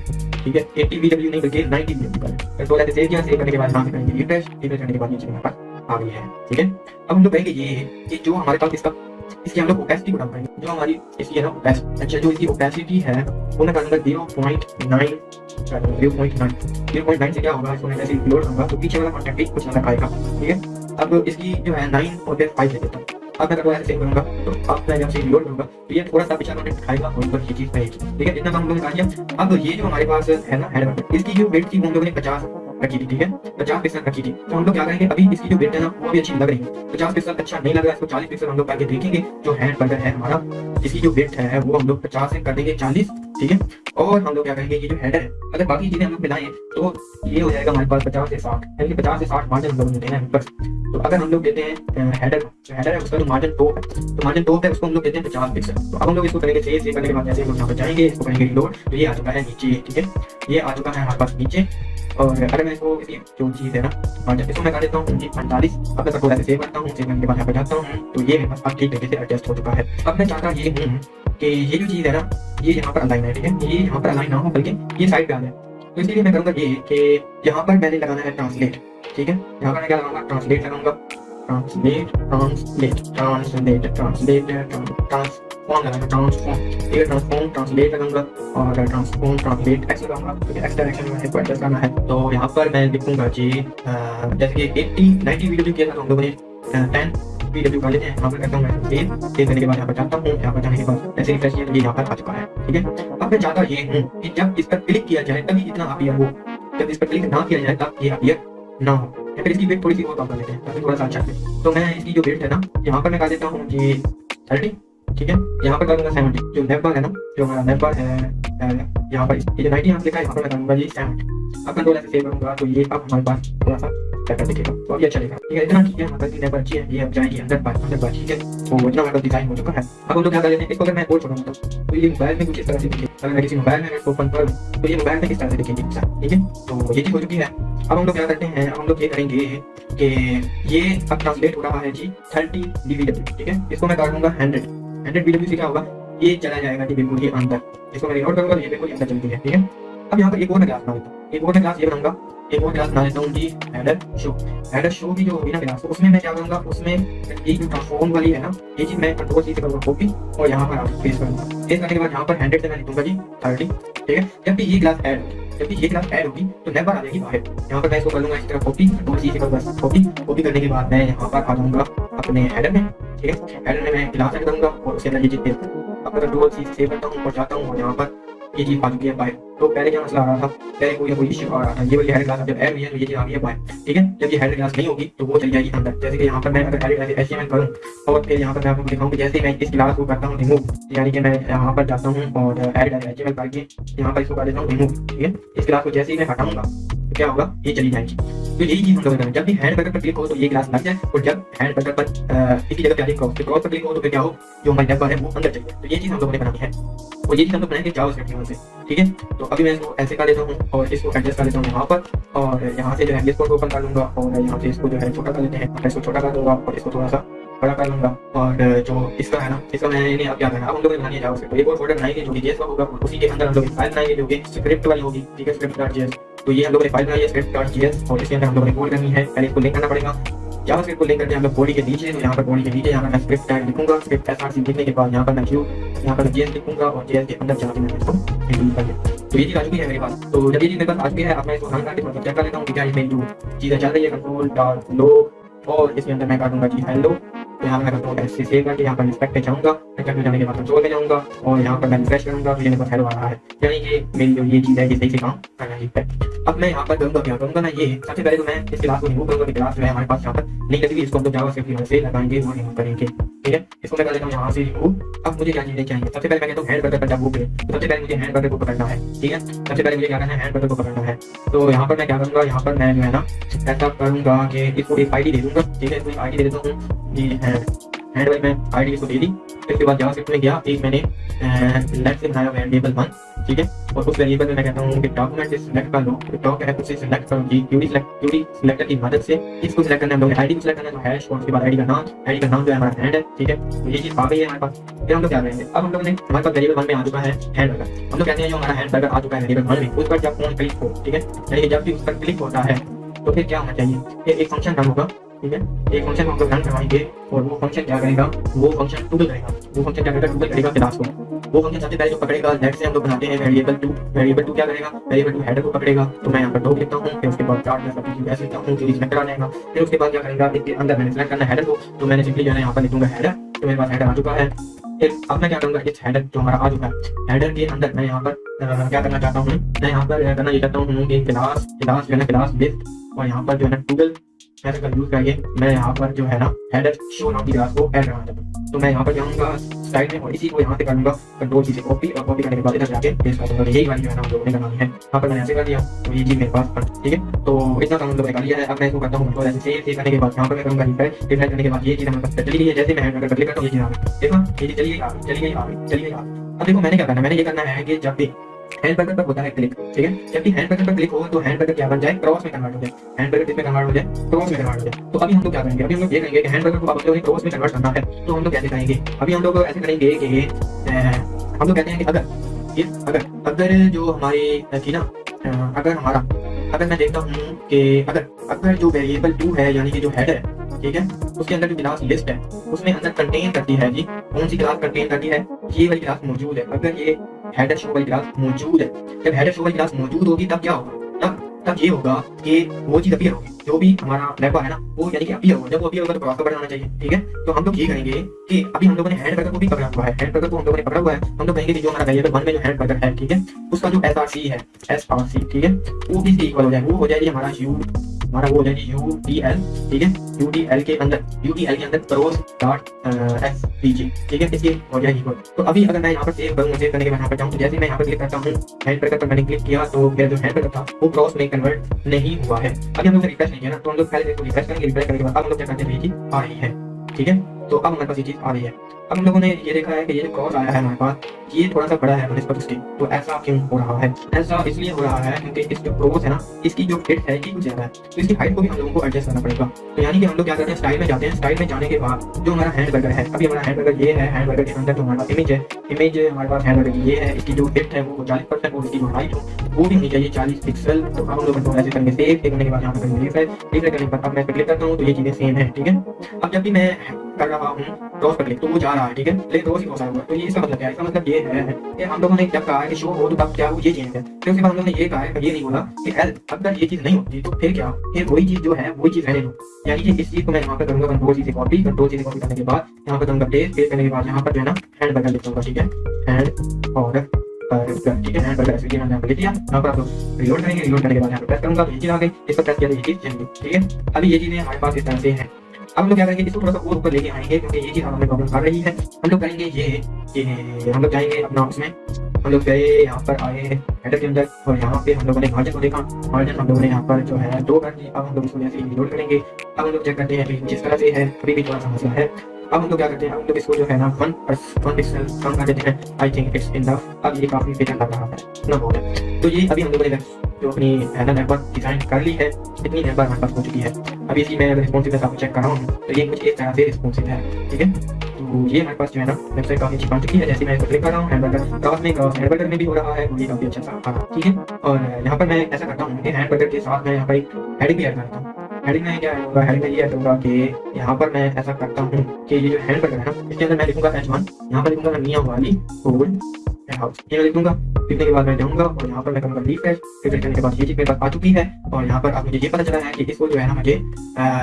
ٹھیک ہے ایٹی بی ڈبلو نہیں بلکہ نائنٹی بی ڈبلو کنٹرول ہے سیو یہاں سیو کرنے کے بعد ہاں کریں گے ریفریش ریفریش کرنے کے بعد نیچے ہمارے پاس آ گئی ہے ٹھیک ہے اب ہم لوگ کہیں گے یہ کہ جو ہمارے پاس اس کا اس کی ہم لوگ اوپیسٹی کو پائیں گے جو ہماری اس کی ہے نا اوپیسٹی اچھا جو اس کی اوپیسٹی ہے وہ میں کروں گا zero point nine zero point nine zero point nine سے کیا ہوگا اس کو میں ایسے انکلوڈ کروں گا تو پیچھے والا کانٹیکٹ بھی کچھ نظر آئے گا ٹھیک ہے اب اس کی جو ہے نائن اور پھر فائیو لے ہوں اب میں ایسے سیو کروں گا تو اب میں جب سے لوڈ کروں گا تو یہ تھوڑا سا پیچھے کانٹیکٹ کھائے گا اور اوپر یہ چیز رہے ٹھیک ہے جتنا ہم لوگوں نے کہا اب یہ جو ہمارے پاس ہے نا ہیڈ اس کی جو ویٹ تھی ہم لوگوں نے پچاس رکھی تھی ٹھیک ہے پچاس پکسل رکھی تھی تو ہم لوگ کیا کریں گے ابھی اس کی جو گرڈ ہے نا وہ بھی اچھی لگ رہی ہے پچاس پکسل اچھا نہیں لگ رہا ہے اس کو چالیس پکسل ہم لوگ کر کے دیکھیں گے جو ہینڈ برگر ہے ہمارا اس کی جو گرڈ ہے وہ ہم لوگ پچاس سے کر دیں گے چالیس ٹھیک ہے اور ہم لوگ کیا کریں گے یہ جو ہیڈر ہے اگر باقی چیزیں ہم لوگ ملائیں تو یہ ہو جائے گا ہمارے پاس پچاس سے ساٹھ یعنی پچاس سے ساٹھ مارجن ہم لوگ دیتے ہیں اوپر تو اگر ہم لوگ دیتے ہیں ہیڈر جو ہیڈر ہے اس کا جو مارجن ٹاپ ہے تو مارجن ٹاپ ہے اس کو ہم لوگ دیتے ہیں پچاس پکسل تو اب ہم لوگ اس کو کریں گے چیز یہ کرنے کے بعد جیسے ہم لوگ یہاں پہ جائیں گے اس کو کریں گے لوڈ تو یہ آ چکا ہے نیچے ٹھیک ہے یہ آ چکا ہے ہمارے پاس نیچے اور اگر میں اس کو کسی جو چیز ہے نا اور اس کو میں کر دیتا ہوں جی پینتالیس اب میں سب کو ویسے سیو کرتا ہوں چیز میں کے بعد یہاں پہ جاتا ہوں تو یہ میرے پاس اب ٹھیک طریقے سے ایڈجسٹ ہو چکا ہے اب میں چاہتا یہ ہوں کہ یہ جو چیز ہے نا یہ یہاں پر الائن ہے ٹھیک ہے یہ یہاں پر الائن نہ ہو بلکہ یہ سائڈ پہ آ جائے تو اسی لیے میں کروں گا یہ کہ یہاں پر میں نے لگانا ہے ٹرانسلیٹ ٹھیک ہے یہاں گا ٹرانسلیٹ لگاؤں گا translate, translate, translate, translate, transform transform transform translate کروں transform translate x direction میں کو ایڈجسٹ کرنا ہے تو یہاں پر میں لکھوں گا جی 80 90 ویڈیو کیا تھا ہم لوگوں نے 10 ویڈیو کا لیتے ہیں یہاں پر کرتا ہوں میں سیو سیو کرنے کے بعد یہاں پر جاتا ہوں یہاں پر جانے کے بعد ایسے ریفریش کیا تو یہ یہاں پر آ چکا ہے ٹھیک ہے اب میں چاہتا یہ ہوں کہ جب اس پر کلک کیا جائے تبھی اتنا اپیئر ہو جب اس پر کلک نہ کیا جائے تب یہ اپیئر نہ ہو پھر اس کی ویٹ تھوڑی سی اور کم کر لیتے ہیں تاکہ تھوڑا سا اچھا لگے تو میں اس کی جو ویٹ ہے نا یہاں پر میں کر دیتا ہوں کہ تھرٹی ٹھیک ہے یہاں پر کر دوں گا سیونٹی جو لیفٹ بار ہے نا جو میرا لیفٹ بار ہے یہاں پر یہ جو رائٹ ہاتھ لکھا ہے یہاں پر میں کروں گا یہ سیونٹی اب کنٹرول ایسے سیو کروں گا تو یہ اب ہمارے پاس تھوڑا سا پیٹرن ٹھیک ہے اب تو ہم لوگ کیا یہ ہم لوگ کرتے ہیں اب ہم لوگ یہ کریں گے کہ یہ اب ٹرانسلیٹ ہو رہا ہے جی تھرٹی ڈی وی ڈبلو ٹھیک ہے اس کو میں کاٹ دوں گا ہنڈریڈ ہنڈریڈ بی ڈبلو سے کیا ہوگا یہ چلا جائے گا جی بالکل ہی اندر اس کو میں ریکارڈ کروں گا یہ بالکل اندر چل گیا ٹھیک ہے اب یہاں پر ایک اور میں کلاس بناؤں گا ایک اور میں کلاس یہ بناؤں گا کہ وہ کیا سمجھتا ہوں کہ ایڈر شو ایڈر شو بھی جو ہوگی نا کلاس اس میں میں کیا کروں گا اس میں یہ جو ٹرانسفارم والی ہے نا یہ چیز میں کنٹرول سی سے کروں گا کاپی اور یہاں پر آپ پیس کروں گا پیس کرنے کے بعد یہاں پر ہنڈریڈ سے میں لکھوں گا جی تھرٹی ٹھیک ہے جب بھی یہ کلاس ایڈ ہوگی جب بھی یہ کلاس ایڈ ہوگی تو نیبر آ جائے گی باہر یہاں پر میں اس کو کر لوں گا اس طرح کاپی کنٹرول سی سے کروں گا کاپی کاپی کرنے کے بعد میں یہاں پر آ جاؤں گا اپنے ایڈر میں ٹھیک ہے ایڈر میں میں کلاس ایڈ کروں گا اور یہ چیز پاس ہوئی ہے بائی تو پہلے کیا مسئلہ آ رہا تھا پہلے کوئی نہ کوئی ایشو آ رہا تھا یہ والی ہیڈ کلاس جب ایڈ ہوئی ہے تو یہ چیز آ رہی ہے بائی ٹھیک ہے جب یہ ہیڈ کلاس نہیں ہوگی تو وہ چلی جائے گی اندر جیسے کہ یہاں پر میں اگر ہیڈ ایس ایم ایل کروں اور پھر یہاں پر میں آپ کو دکھاؤں کہ جیسے میں اس کلاس کو کرتا ہوں ریموو یعنی کہ میں یہاں پر جاتا ہوں اور ایڈ ایس ایم ایل کر کے یہاں پر اس کو کر دیتا ہوں ریموو ٹھیک ہے اس کلاس کو جیسے ہی میں ہٹاؤں گا کیا ہوگا یہ چلی جائیں گی تو یہی چیز ہم لوگوں جب بھی ہینڈ پیکر پر کلک ہو تو یہ گلاس لگ جائے اور جب ہینڈ پیکر پر اس کی جگہ پہ کراس کراس پر کلک ہو تو پھر کیا ہو جو ہماری لیفٹ بار ہے وہ اندر چلی جائے تو یہ چیز ہم لوگوں نے بنانی ہے اور یہ چیز ہم لوگ بنائیں گے جاؤ سیکٹیون سے ٹھیک ہے تو ابھی میں اس کو ایسے کر دیتا ہوں اور اس کو ایڈجسٹ کر دیتا ہوں یہاں پر اور یہاں سے جو ہے اس کو اوپن کر لوں گا اور یہاں سے اس کو جو ہے چھوٹا کر دیتے ہیں اس کو چھوٹا کر دوں گا اور اس کو تھوڑا سا بڑا کر لوں گا اور جو اس کا ہے نا اس کا میں نے اب کیا کہنا اب ہم لوگ بنانے بنانی ہے ایک اور فولڈر بنائیں گے جو کہ جی کا ہوگا اسی کے اندر ہم لوگ فائل بنائیں گے جو کہ اسکرپٹ والی ہوگی ٹھیک ہے اسکرپٹ ڈاٹ جی ایس تو یہ ہم لوگ نے فائل بنائی ہے اسکرپٹ ڈاٹ جی ایس اور اس کے اندر ہم لوگوں نے کوڈ کرنی ہے پہلے اس کو لنک کرنا پڑے گا جاوا اسکرپٹ کو لنک کر کے ہم لوگ باڈی کے نیچے تو یہاں پر باڈی کے نیچے یہاں پر میں اسکرپٹ ٹیگ لکھوں گا اسکرپٹ ایس آر سی لکھنے کے بعد یہاں پر میں کیو یہاں پر جی ایس لکھوں گا اور جی ایس کے اندر جا کے میں تو یہ چیز آ چکی ہے میرے پاس تو جب یہ چیز میرے پاس آ چکی ہے اب میں اس کو ہنگ کر کے تھوڑا چیک کر لیتا ہوں کہ کیا یہ میری جو چیزیں چل رہی ہے کنٹرول ڈاٹ لو اور اس کے اندر میں کر دوں گا جی ہیلو یہاں میں بتاؤں گا اس چیز کا کہ یہاں پر ریسپیکٹ پہ جاؤں گا میں جانے کے بعد کنٹرول میں جاؤں گا اور یہاں پر میں ریفریش کروں گا مجھے نمبر ہیلو آ رہا ہے یعنی کہ میری جو یہ چیز ہے یہ صحیح سے کام کر رہی ہے اب میں یہاں پر کروں گا کیا کروں گا نا یہ سب سے پہلے تو میں اس کلاس کو ریموو کروں گا کلاس جو ہمارے پاس یہاں پر لنک لگی اس کو ہم لوگ جاوا سے لگائیں گے اور ریموو کریں گے ٹھیک ہے اس کو میں کر لیتا ہوں یہاں سے ریموو اب مجھے کیا چیزیں چاہیے سب سے پہلے میں کہتا ہوں ہینڈ برگر پنجاب پہ سب سے پہلے مجھے ہینڈ برگر کو پکڑنا ہے ٹھیک ہے سب سے پہلے مجھے کیا کرنا ہے ہینڈ برگر کو پکڑنا ہے تو یہاں پر میں کیا کروں گا یہاں پر میں جو ہے نا ایسا کروں گا کہ اس کو ایک آئی ڈی دے دوں گا ٹھیک ہے اس کو ایک آئی ڈی دے دیتا ہوں جی ہینڈ ہینڈ ویل میں آئی ڈی کو دے دی اس کے بعد جہاں سکٹ میں گیا ایک میں نے لیٹ سے بنایا ویریبل ون ٹھیک ہے اور اس ویریبل میں میں کہتا ہوں کہ ڈاکومنٹ سے سلیکٹ کر لو ڈاک ایپ سے سلیکٹ کرو جی کیوری سلیکٹ سلیکٹر کی مدد سے اس کو سلیکٹ کرنا ہم لوگ آئی ڈی کو سلیکٹ کرنا جو ہیش اور اس کے بعد آئی ڈی کا نام آئی ڈی کا نام جو ہے ہمارا ہینڈ ہے ٹھیک ہے یہ چیز آ گئی ہے ہمارے پاس پھر ہم لوگ کیا کریں گے اب ہم لوگ نے ہمارے پاس ویریبل ون میں آ چکا ہے ہینڈ بیگر ہم لوگ کہتے ہیں جو ہمارا ہینڈ بیگر آ چکا ہے ویریبل ون میں اس پر جب فون کلک ہو ٹھیک ہے یعنی جب بھی اس پر کلک ہوتا ہے تو پھر کیا ہونا چاہیے کہ ایک فنکشن رن ہوگا ٹھیک ہے ایک فنکشن ہم لوگ کروائیں گے اور وہ فنکشن کیا کرے گا وہ فنکشن ٹوگل کرے گا وہ فنکشن کیا کرے گا ٹوگل کرے گا کلاس کو وہ فنکشن سب سے پہلے جو پکڑے گا لیٹ سے ہم لوگ بناتے ہیں ویریبل ٹو ویریبل ٹو کیا کرے گا ویریبل ٹو ہیڈر کو پکڑے گا تو میں یہاں پر ڈوک لکھتا ہوں پھر اس کے بعد چارٹ میں سب چیز بیس لکھتا ہوں جو اس میں کرانے گا پھر اس کے بعد کیا کرے گا اس کے اندر میں نے سلیکٹ کرنا ہیڈر کو تو میں نے سمپلی جو ہے یہاں پر لکھوں گا ہیڈر تو میرے پاس ہیڈر آ چکا ہے پھر اب میں کیا کروں گا اس ہیڈر جو ہمارا آ چکا ہے ہیڈر کے اندر میں یہاں پر کیا کرنا چاہتا ہوں میں یہاں پر کرنا یہ چاہتا ہوں کہ کلاس کلاس جو ہے نا کلاس لسٹ اور یہاں پر جو ہے نا ٹوگل میتھ کا یوز کر کے میں یہاں پر جو ہے نا ہیڈر شو نام کی کو ایڈ کرنا چاہتا تو میں یہاں پر جاؤں گا سائڈ میں اور اسی کو یہاں سے کروں گا کنٹرول چیزیں کاپی اور کاپی کرنے کے بعد ادھر جا کے پیسٹ کر دوں گا یہی والی جو ہے نا ہم لوگوں نے کرانی ہے یہاں پر میں ایسے کر دیا تو یہ چیز میرے پاس پر ٹھیک ہے تو اتنا کام لوگوں نے کر لیا ہے اب میں اس کو کرتا ہوں کنٹرول ایسے سیو سیو کرنے کے بعد یہاں پر میں کروں گا ریفریش ریفریش کرنے کے بعد یہ چیز ہمارے پاس چلی گئی ہے جیسے میں ہیڈ پر کلک کرتا ہوں یہ چیز آ گئی دیکھو یہ چلی گئی آ چلی گئی آ چلی گئی آ اب دیکھو میں نے کیا کرنا ہے میں نے یہ کرنا ہے کہ جب بھی ہینڈ بٹن پر ہوتا ہے کلک ٹھیک ہے جبکہ ہینڈ بٹن پر کلک ہو تو ہینڈ بٹن کیا بن جائے کراس میں کنورٹ ہو جائے ہینڈ بٹن کس میں کنورٹ ہو جائے کراس میں کنورٹ ہو جائے تو ابھی ہم لوگ کیا کریں گے ابھی ہم لوگ یہ کریں گے کہ ہینڈ بٹن کو آپ لوگوں نے کراس میں کنورٹ کرنا ہے تو ہم لوگ کیسے کریں گے ابھی ہم لوگ ایسے کریں گے کہ ہم لوگ کہتے ہیں کہ اگر یہ اگر اگر جو ہماری تھی نا اگر ہمارا اگر میں دیکھتا ہوں کہ اگر اگر جو ویریبل ٹو ہے یعنی کہ جو ہیڈ ہے ٹھیک ہے اس کے اندر جو کلاس لسٹ ہے اس میں اندر کنٹین کرتی ہے جی کون سی کلاس کنٹین کرتی ہے یہ والی کلاس موجود ہے اگر یہ ہیڈر شو والی کلاس موجود ہے جب ہیڈر شو والی کلاس موجود ہوگی تب کیا ہوگا تب تب یہ ہوگا کہ وہ چیز اپیئر ہوگی جو بھی ہمارا لیبا ہے نا وہ یعنی کہ اپیئر ہوگا جب وہ اپیئر ہوگا تو کراس کا بٹن چاہیے ٹھیک ہے تو ہم لوگ یہ کہیں گے کہ ابھی ہم لوگوں نے ہینڈ برگر کو بھی پکڑا ہوا ہے ہینڈ برگر کو ہم لوگوں نے پکڑا ہوا ہے ہم لوگ کہیں گے کہ جو ہمارا ویریبل ون میں جو ہینڈ برگر ہے ٹھیک ہے اس کا جو ایس آر سی ہے ایس آر سی ٹھیک ہے وہ بھی اکول ہو جائے وہ ہو جائے ہمارا یو ہمارا وہ ہے یو ڈی ایل ٹھیک ہے یو ڈی ایل کے اندر یو ڈی ایل کے اندر پروز ڈاٹ ایس پی جی ٹھیک ہے اس لیے ہو جائے گی تو ابھی اگر میں یہاں پر سیو کروں سیو کرنے کے بعد یہاں پر جاؤں جیسے میں یہاں پر کلک کرتا ہوں ہینڈ پر پر میں نے کلک کیا تو میرا جو ہینڈ پر تھا وہ کراس میں کنورٹ نہیں ہوا ہے ابھی ہم لوگ ریفریش نہیں کیا نا تو ہم لوگ پہلے ریفریش کریں گے ریفریش کرنے کے بعد ہم لوگ کیا کرتے ہیں آ رہی ہے ٹھیک ہے تو اب ہمارے پاس یہ چیز آ رہی ہے۔ اب ہم لوگوں نے یہ دیکھا ہے کہ یہ جو آیا ہے ہمارے پاس، یہ تھوڑا سا بڑا ہے بنسبت اس کی تو ایسا کیوں ہو رہا ہے؟ ایسا اس لیے ہو رہا ہے کیونکہ اس جو پروز ہے نا، اس کی جو فٹ ہے، یہ کچھ زیادہ ہے۔ تو اس کی ہائٹ کو بھی ہم لوگوں کو ایڈجسٹ کرنا پڑے گا۔ تو یعنی کہ ہم لوگ کیا کرتے ہیں؟ اسٹائل میں جاتے ہیں۔ اسٹائل میں جانے کے بعد جو ہمارا ہینڈ برگر ہے، ابھی ہمارا ہینڈ برگر یہ ہے ہینڈ برگر کے اندر جو ہمارا امیج ہے امیج ہمارے پاس ہینڈ برگر یہ ہے، اس کی جو فٹ ہے وہ چالیس پرسینٹ اور اس کی جو ہائٹ ہو وہ بھی ہونی چاہیے چالیس پکسل تو ہم لوگ ایسے کریں گے سیو کرنے کے بعد یہاں پہ کریں گے اب میں کلک کرتا ہوں تو یہ چیزیں سیم ہیں، ٹھیک ہے۔ اب جب بھی میں کر رہا ہوں کراس پر کلک تو وہ جا رہا ہے ٹھیک ہے پلین کراس ہی کراس آیا ہوا تو یہ اس کا مطلب کیا ہے اس کا مطلب یہ ہے کہ ہم لوگوں نے جب کہا کہ شو ہو تو تب کیا ہو یہ چینج ہے پھر اس کے بعد ہم لوگوں نے یہ کہا ہے یہ نہیں بولا کہ ایل اب یہ چیز نہیں ہوتی تو پھر کیا پھر وہی چیز جو ہے وہی چیز رہنے دو یعنی کہ اس چیز کو میں یہاں پر کروں گا کنٹرول چیزیں کاپی کنٹرول چیزیں کاپی کرنے کے بعد یہاں پر کروں گا پیس پیس کرنے کے بعد یہاں پر جو ہے نا ہینڈ بٹن لکھ دوں گا ٹھیک ہے ہینڈ اور کیا تو ٹھیک ہے ابھی یہ چیزیں ہمارے پاس اس طرح سے ہیں اب ہم لوگ کیا کریں گے؟ اس کو تھوڑا سا اور اوپر لے کے آئیں گے، کیونکہ یہ چیز ہمیں پرابلم آ رہی ہے ہم لوگ کریں گے یہ کہ ہم لوگ جائیں گے اپنا اس میں۔ ہم لوگ گئے، یہاں پر آئے ہیڈر کے اندر اور یہاں پہ ہم لوگوں نے مارجن کو دیکھا۔ مارجن ہم لوگوں نے یہاں پر جو ہے دو کر دی۔ اب ہم لوگ اس کو جیسے لوڈ کریں گے۔ اب ہم لوگ چیک کرتے ہیں ابھی جس طرح سے ہے۔ ابھی بھی تھوڑا سا مسئلہ ہے۔ اب ہم لوگ کیا کرتے ہیں؟ ہم لوگ اس کو جو ہے نا ون ون پکسل کم کر دیتے ہیں۔ آئی تھنک اٹس اب یہ کافی لگ رہا ہے۔ نہ ہو تو یہ ابھی ہم لوگوں نے جو اپنی ہیلو نیٹ ورک ڈیزائن کر لی ہے اتنی ایبر ہمارے پاس ہو چکی ہے اب اسی میں ریسپونسونیس آپ کو چیک کر رہا ہوں تو یہ کچھ اس طرح سے ریسپونسو ہے ٹھیک ہے تو یہ ہمارے پاس جو ہے نا ویب سائٹ کافی اچھی بن چکی ہے جیسے میں اس کو کلک کر رہا ہوں ہینڈ بٹر کاف میں کاف ہینڈ بٹر میں بھی ہو رہا ہے وہ بھی کافی اچھا سا ٹھیک ہے اور یہاں پر میں ایسا کرتا ہوں کہ ہینڈ بٹر کے ساتھ میں یہاں پر ایک ہیڈنگ بھی ایڈ کرتا ہوں ہیڈنگ میں کیا ہوگا ہیڈنگ میں یہ ایڈ ہوگا کہ یہاں پر میں ایسا کرتا ہوں کہ یہ جو ہینڈ بٹر ہے نا اس کے اندر میں لکھوں گا ایچ ون یہاں پر لکھوں گا میاں والی گولڈ جاؤں گا اور یہاں پر اب مجھے یہ پتا چلا ہے کہ اس کو جو ہے نا مجھے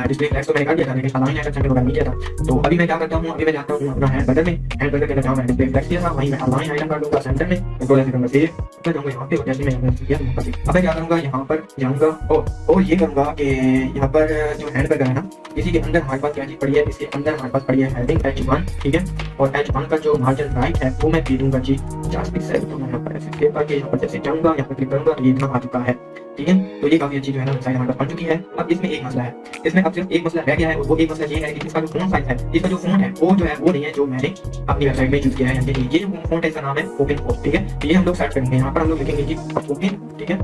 ڈسپلے فلیکس تو میں کر دیا تھا لیکن سالانہ ایڈ سینٹر وغیرہ نہیں دیا تھا تو ابھی میں کیا کرتا ہوں ابھی میں جاتا ہوں اپنا ہینڈ بٹن میں ہینڈ بٹن کے اندر جاؤں میں ڈسپلے فلیکس کیا تھا وہیں میں سالانہ آئٹم کر لوں گا سینٹر میں کنٹرول سے کروں گا سیو میں جاؤں گا یہاں پہ اور جیسے میں کیا اب میں کیا کروں گا یہاں پر جاؤں گا اور یہ کروں گا کہ یہاں پر جو ہینڈ بٹن ہے نا اسی کے اندر ہمارے پاس کیا چیز پڑی ہے اس کے اندر ہمارے پاس پڑی ہے ہیڈنگ ایچ ون ٹھیک ہے اور ایچ ون کا جو مارجن رائٹ ہے وہ میں پی دوں گا جی پچاس پکسل تو ہمیں پر ایس ایس کے پر جیسے چاہوں گا یہاں پر کلک کروں گا تو یہ اتنا آ چکا ہے ٹھیک ہے تو یہ کافی اچھی جو ہے نا سائز ہمارے پڑ چکی ہے اب اس میں ایک مسئلہ ہے اس میں اب صرف ایک مسئلہ رہ گیا ہے وہ ایک مسئلہ یہ ہے کہ اس کا جو فون سائز ہے اس کا جو فون ہے وہ جو ہے وہ نہیں ہے جو میں نے اپنی ویب سائٹ میں یوز کیا ہے یعنی یہ فون ہے اس کا نام ہے اوپن فون ٹھیک ہے یہ ہم لوگ سیٹ کریں گے یہاں پر ہم لوگ لکھیں گے کہ اوپن ٹھیک ہے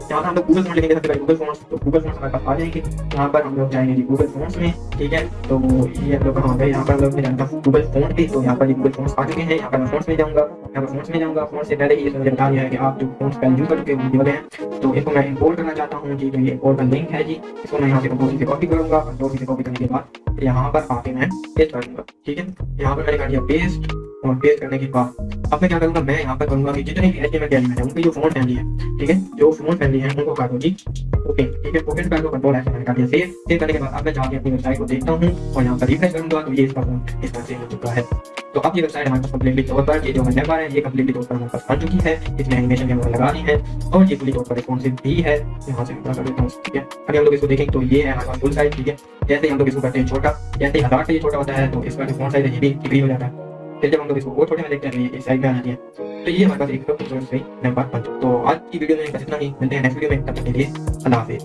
یہاں پر ہم لوگ گوگل فونٹ لیں گے سب سے پہلے گوگل فونٹس تو گوگل فونٹس ہمارے پاس آ جائیں گے یہاں پر ہم لوگ جائیں گے گوگل فونس میں ٹھیک ہے تو یہ ہم لوگ کا ہو یہاں پر ہم لوگ میں جانتا ہوں گوگل فونٹ بھی تو یہاں پر گوگل فونٹس آ چکے ہیں یہاں پر میں فونٹس میں جاؤں گا یہاں پر فونٹس میں جاؤں گا فونٹ سے پہلے یہ بتا دیا ہے کہ آپ جو فونٹس پہلے یوز کر چکے ہونے ہیں تو اس کو میں امپورٹ کرنا چاہتا ہوں جی یہ اور کا لنک ہے جی اس کو میں یہاں سے کمپوزی سے کاپی کروں گا کمپوزی سے کاپی کرنے کے بعد یہاں پر آ کے میں پیسٹ کر دوں گا ٹھیک ہے یہاں پر میں نے کر دیا پیسٹ اور پیز کرنے کے بعد اب میں کیا کروں گا میں یہاں پر کروں گا کہ جتنے بھی ایچ ایم ایل کے ان کی جو فون فیملی ہے ٹھیک ہے جو فون فیملی ہے ان کو کاٹو جی اوکے ٹھیک ہے پوکٹ کا جو کنٹرول ہے میں کر دیا سیو سیو کرنے کے بعد اب میں جا کے اپنی ویب سائٹ کو دیکھتا ہوں اور یہاں پر ریفریش کروں گا تو یہ اس کا فون اس طرح سے ہو چکا ہے تو اب یہ ویب سائٹ ہمارے پاس کمپلیٹلی طور پر یہ جو ہمیں ہے یہ کمپلیٹلی طور پر ہمارے پاس بن چکی ہے اس میں اینیمیشن بھی ہمیں لگانی ہے اور یہ پوری طور پر ریسپونسو بھی ہے یہاں سے کر دیتا ہوں ٹھیک ہے ابھی ہم لوگ اس کو دیکھیں تو یہ ہے ہمارے پاس فل سائز ٹھیک ہے جیسے ہم لوگ اس کو کرتے ہیں چھوٹا جیسے ہزار سے یہ چھوٹا ہوتا ہے تو اس کا جو فون سائز ہے یہ بھی ڈگری ہو جاتا ہے پھر جب ہم لوگ اس کو اور تھوڑے میں دیکھتے ہیں ایک سائڈ میں آ جاتی ہے تو یہ ہمارے پاس ایک خوبصورت سی نمبر بن تو آج کی ویڈیو میں بس اتنا ہی ملتے ہیں نیکسٹ ویڈیو میں تب تک کے لیے اللہ حافظ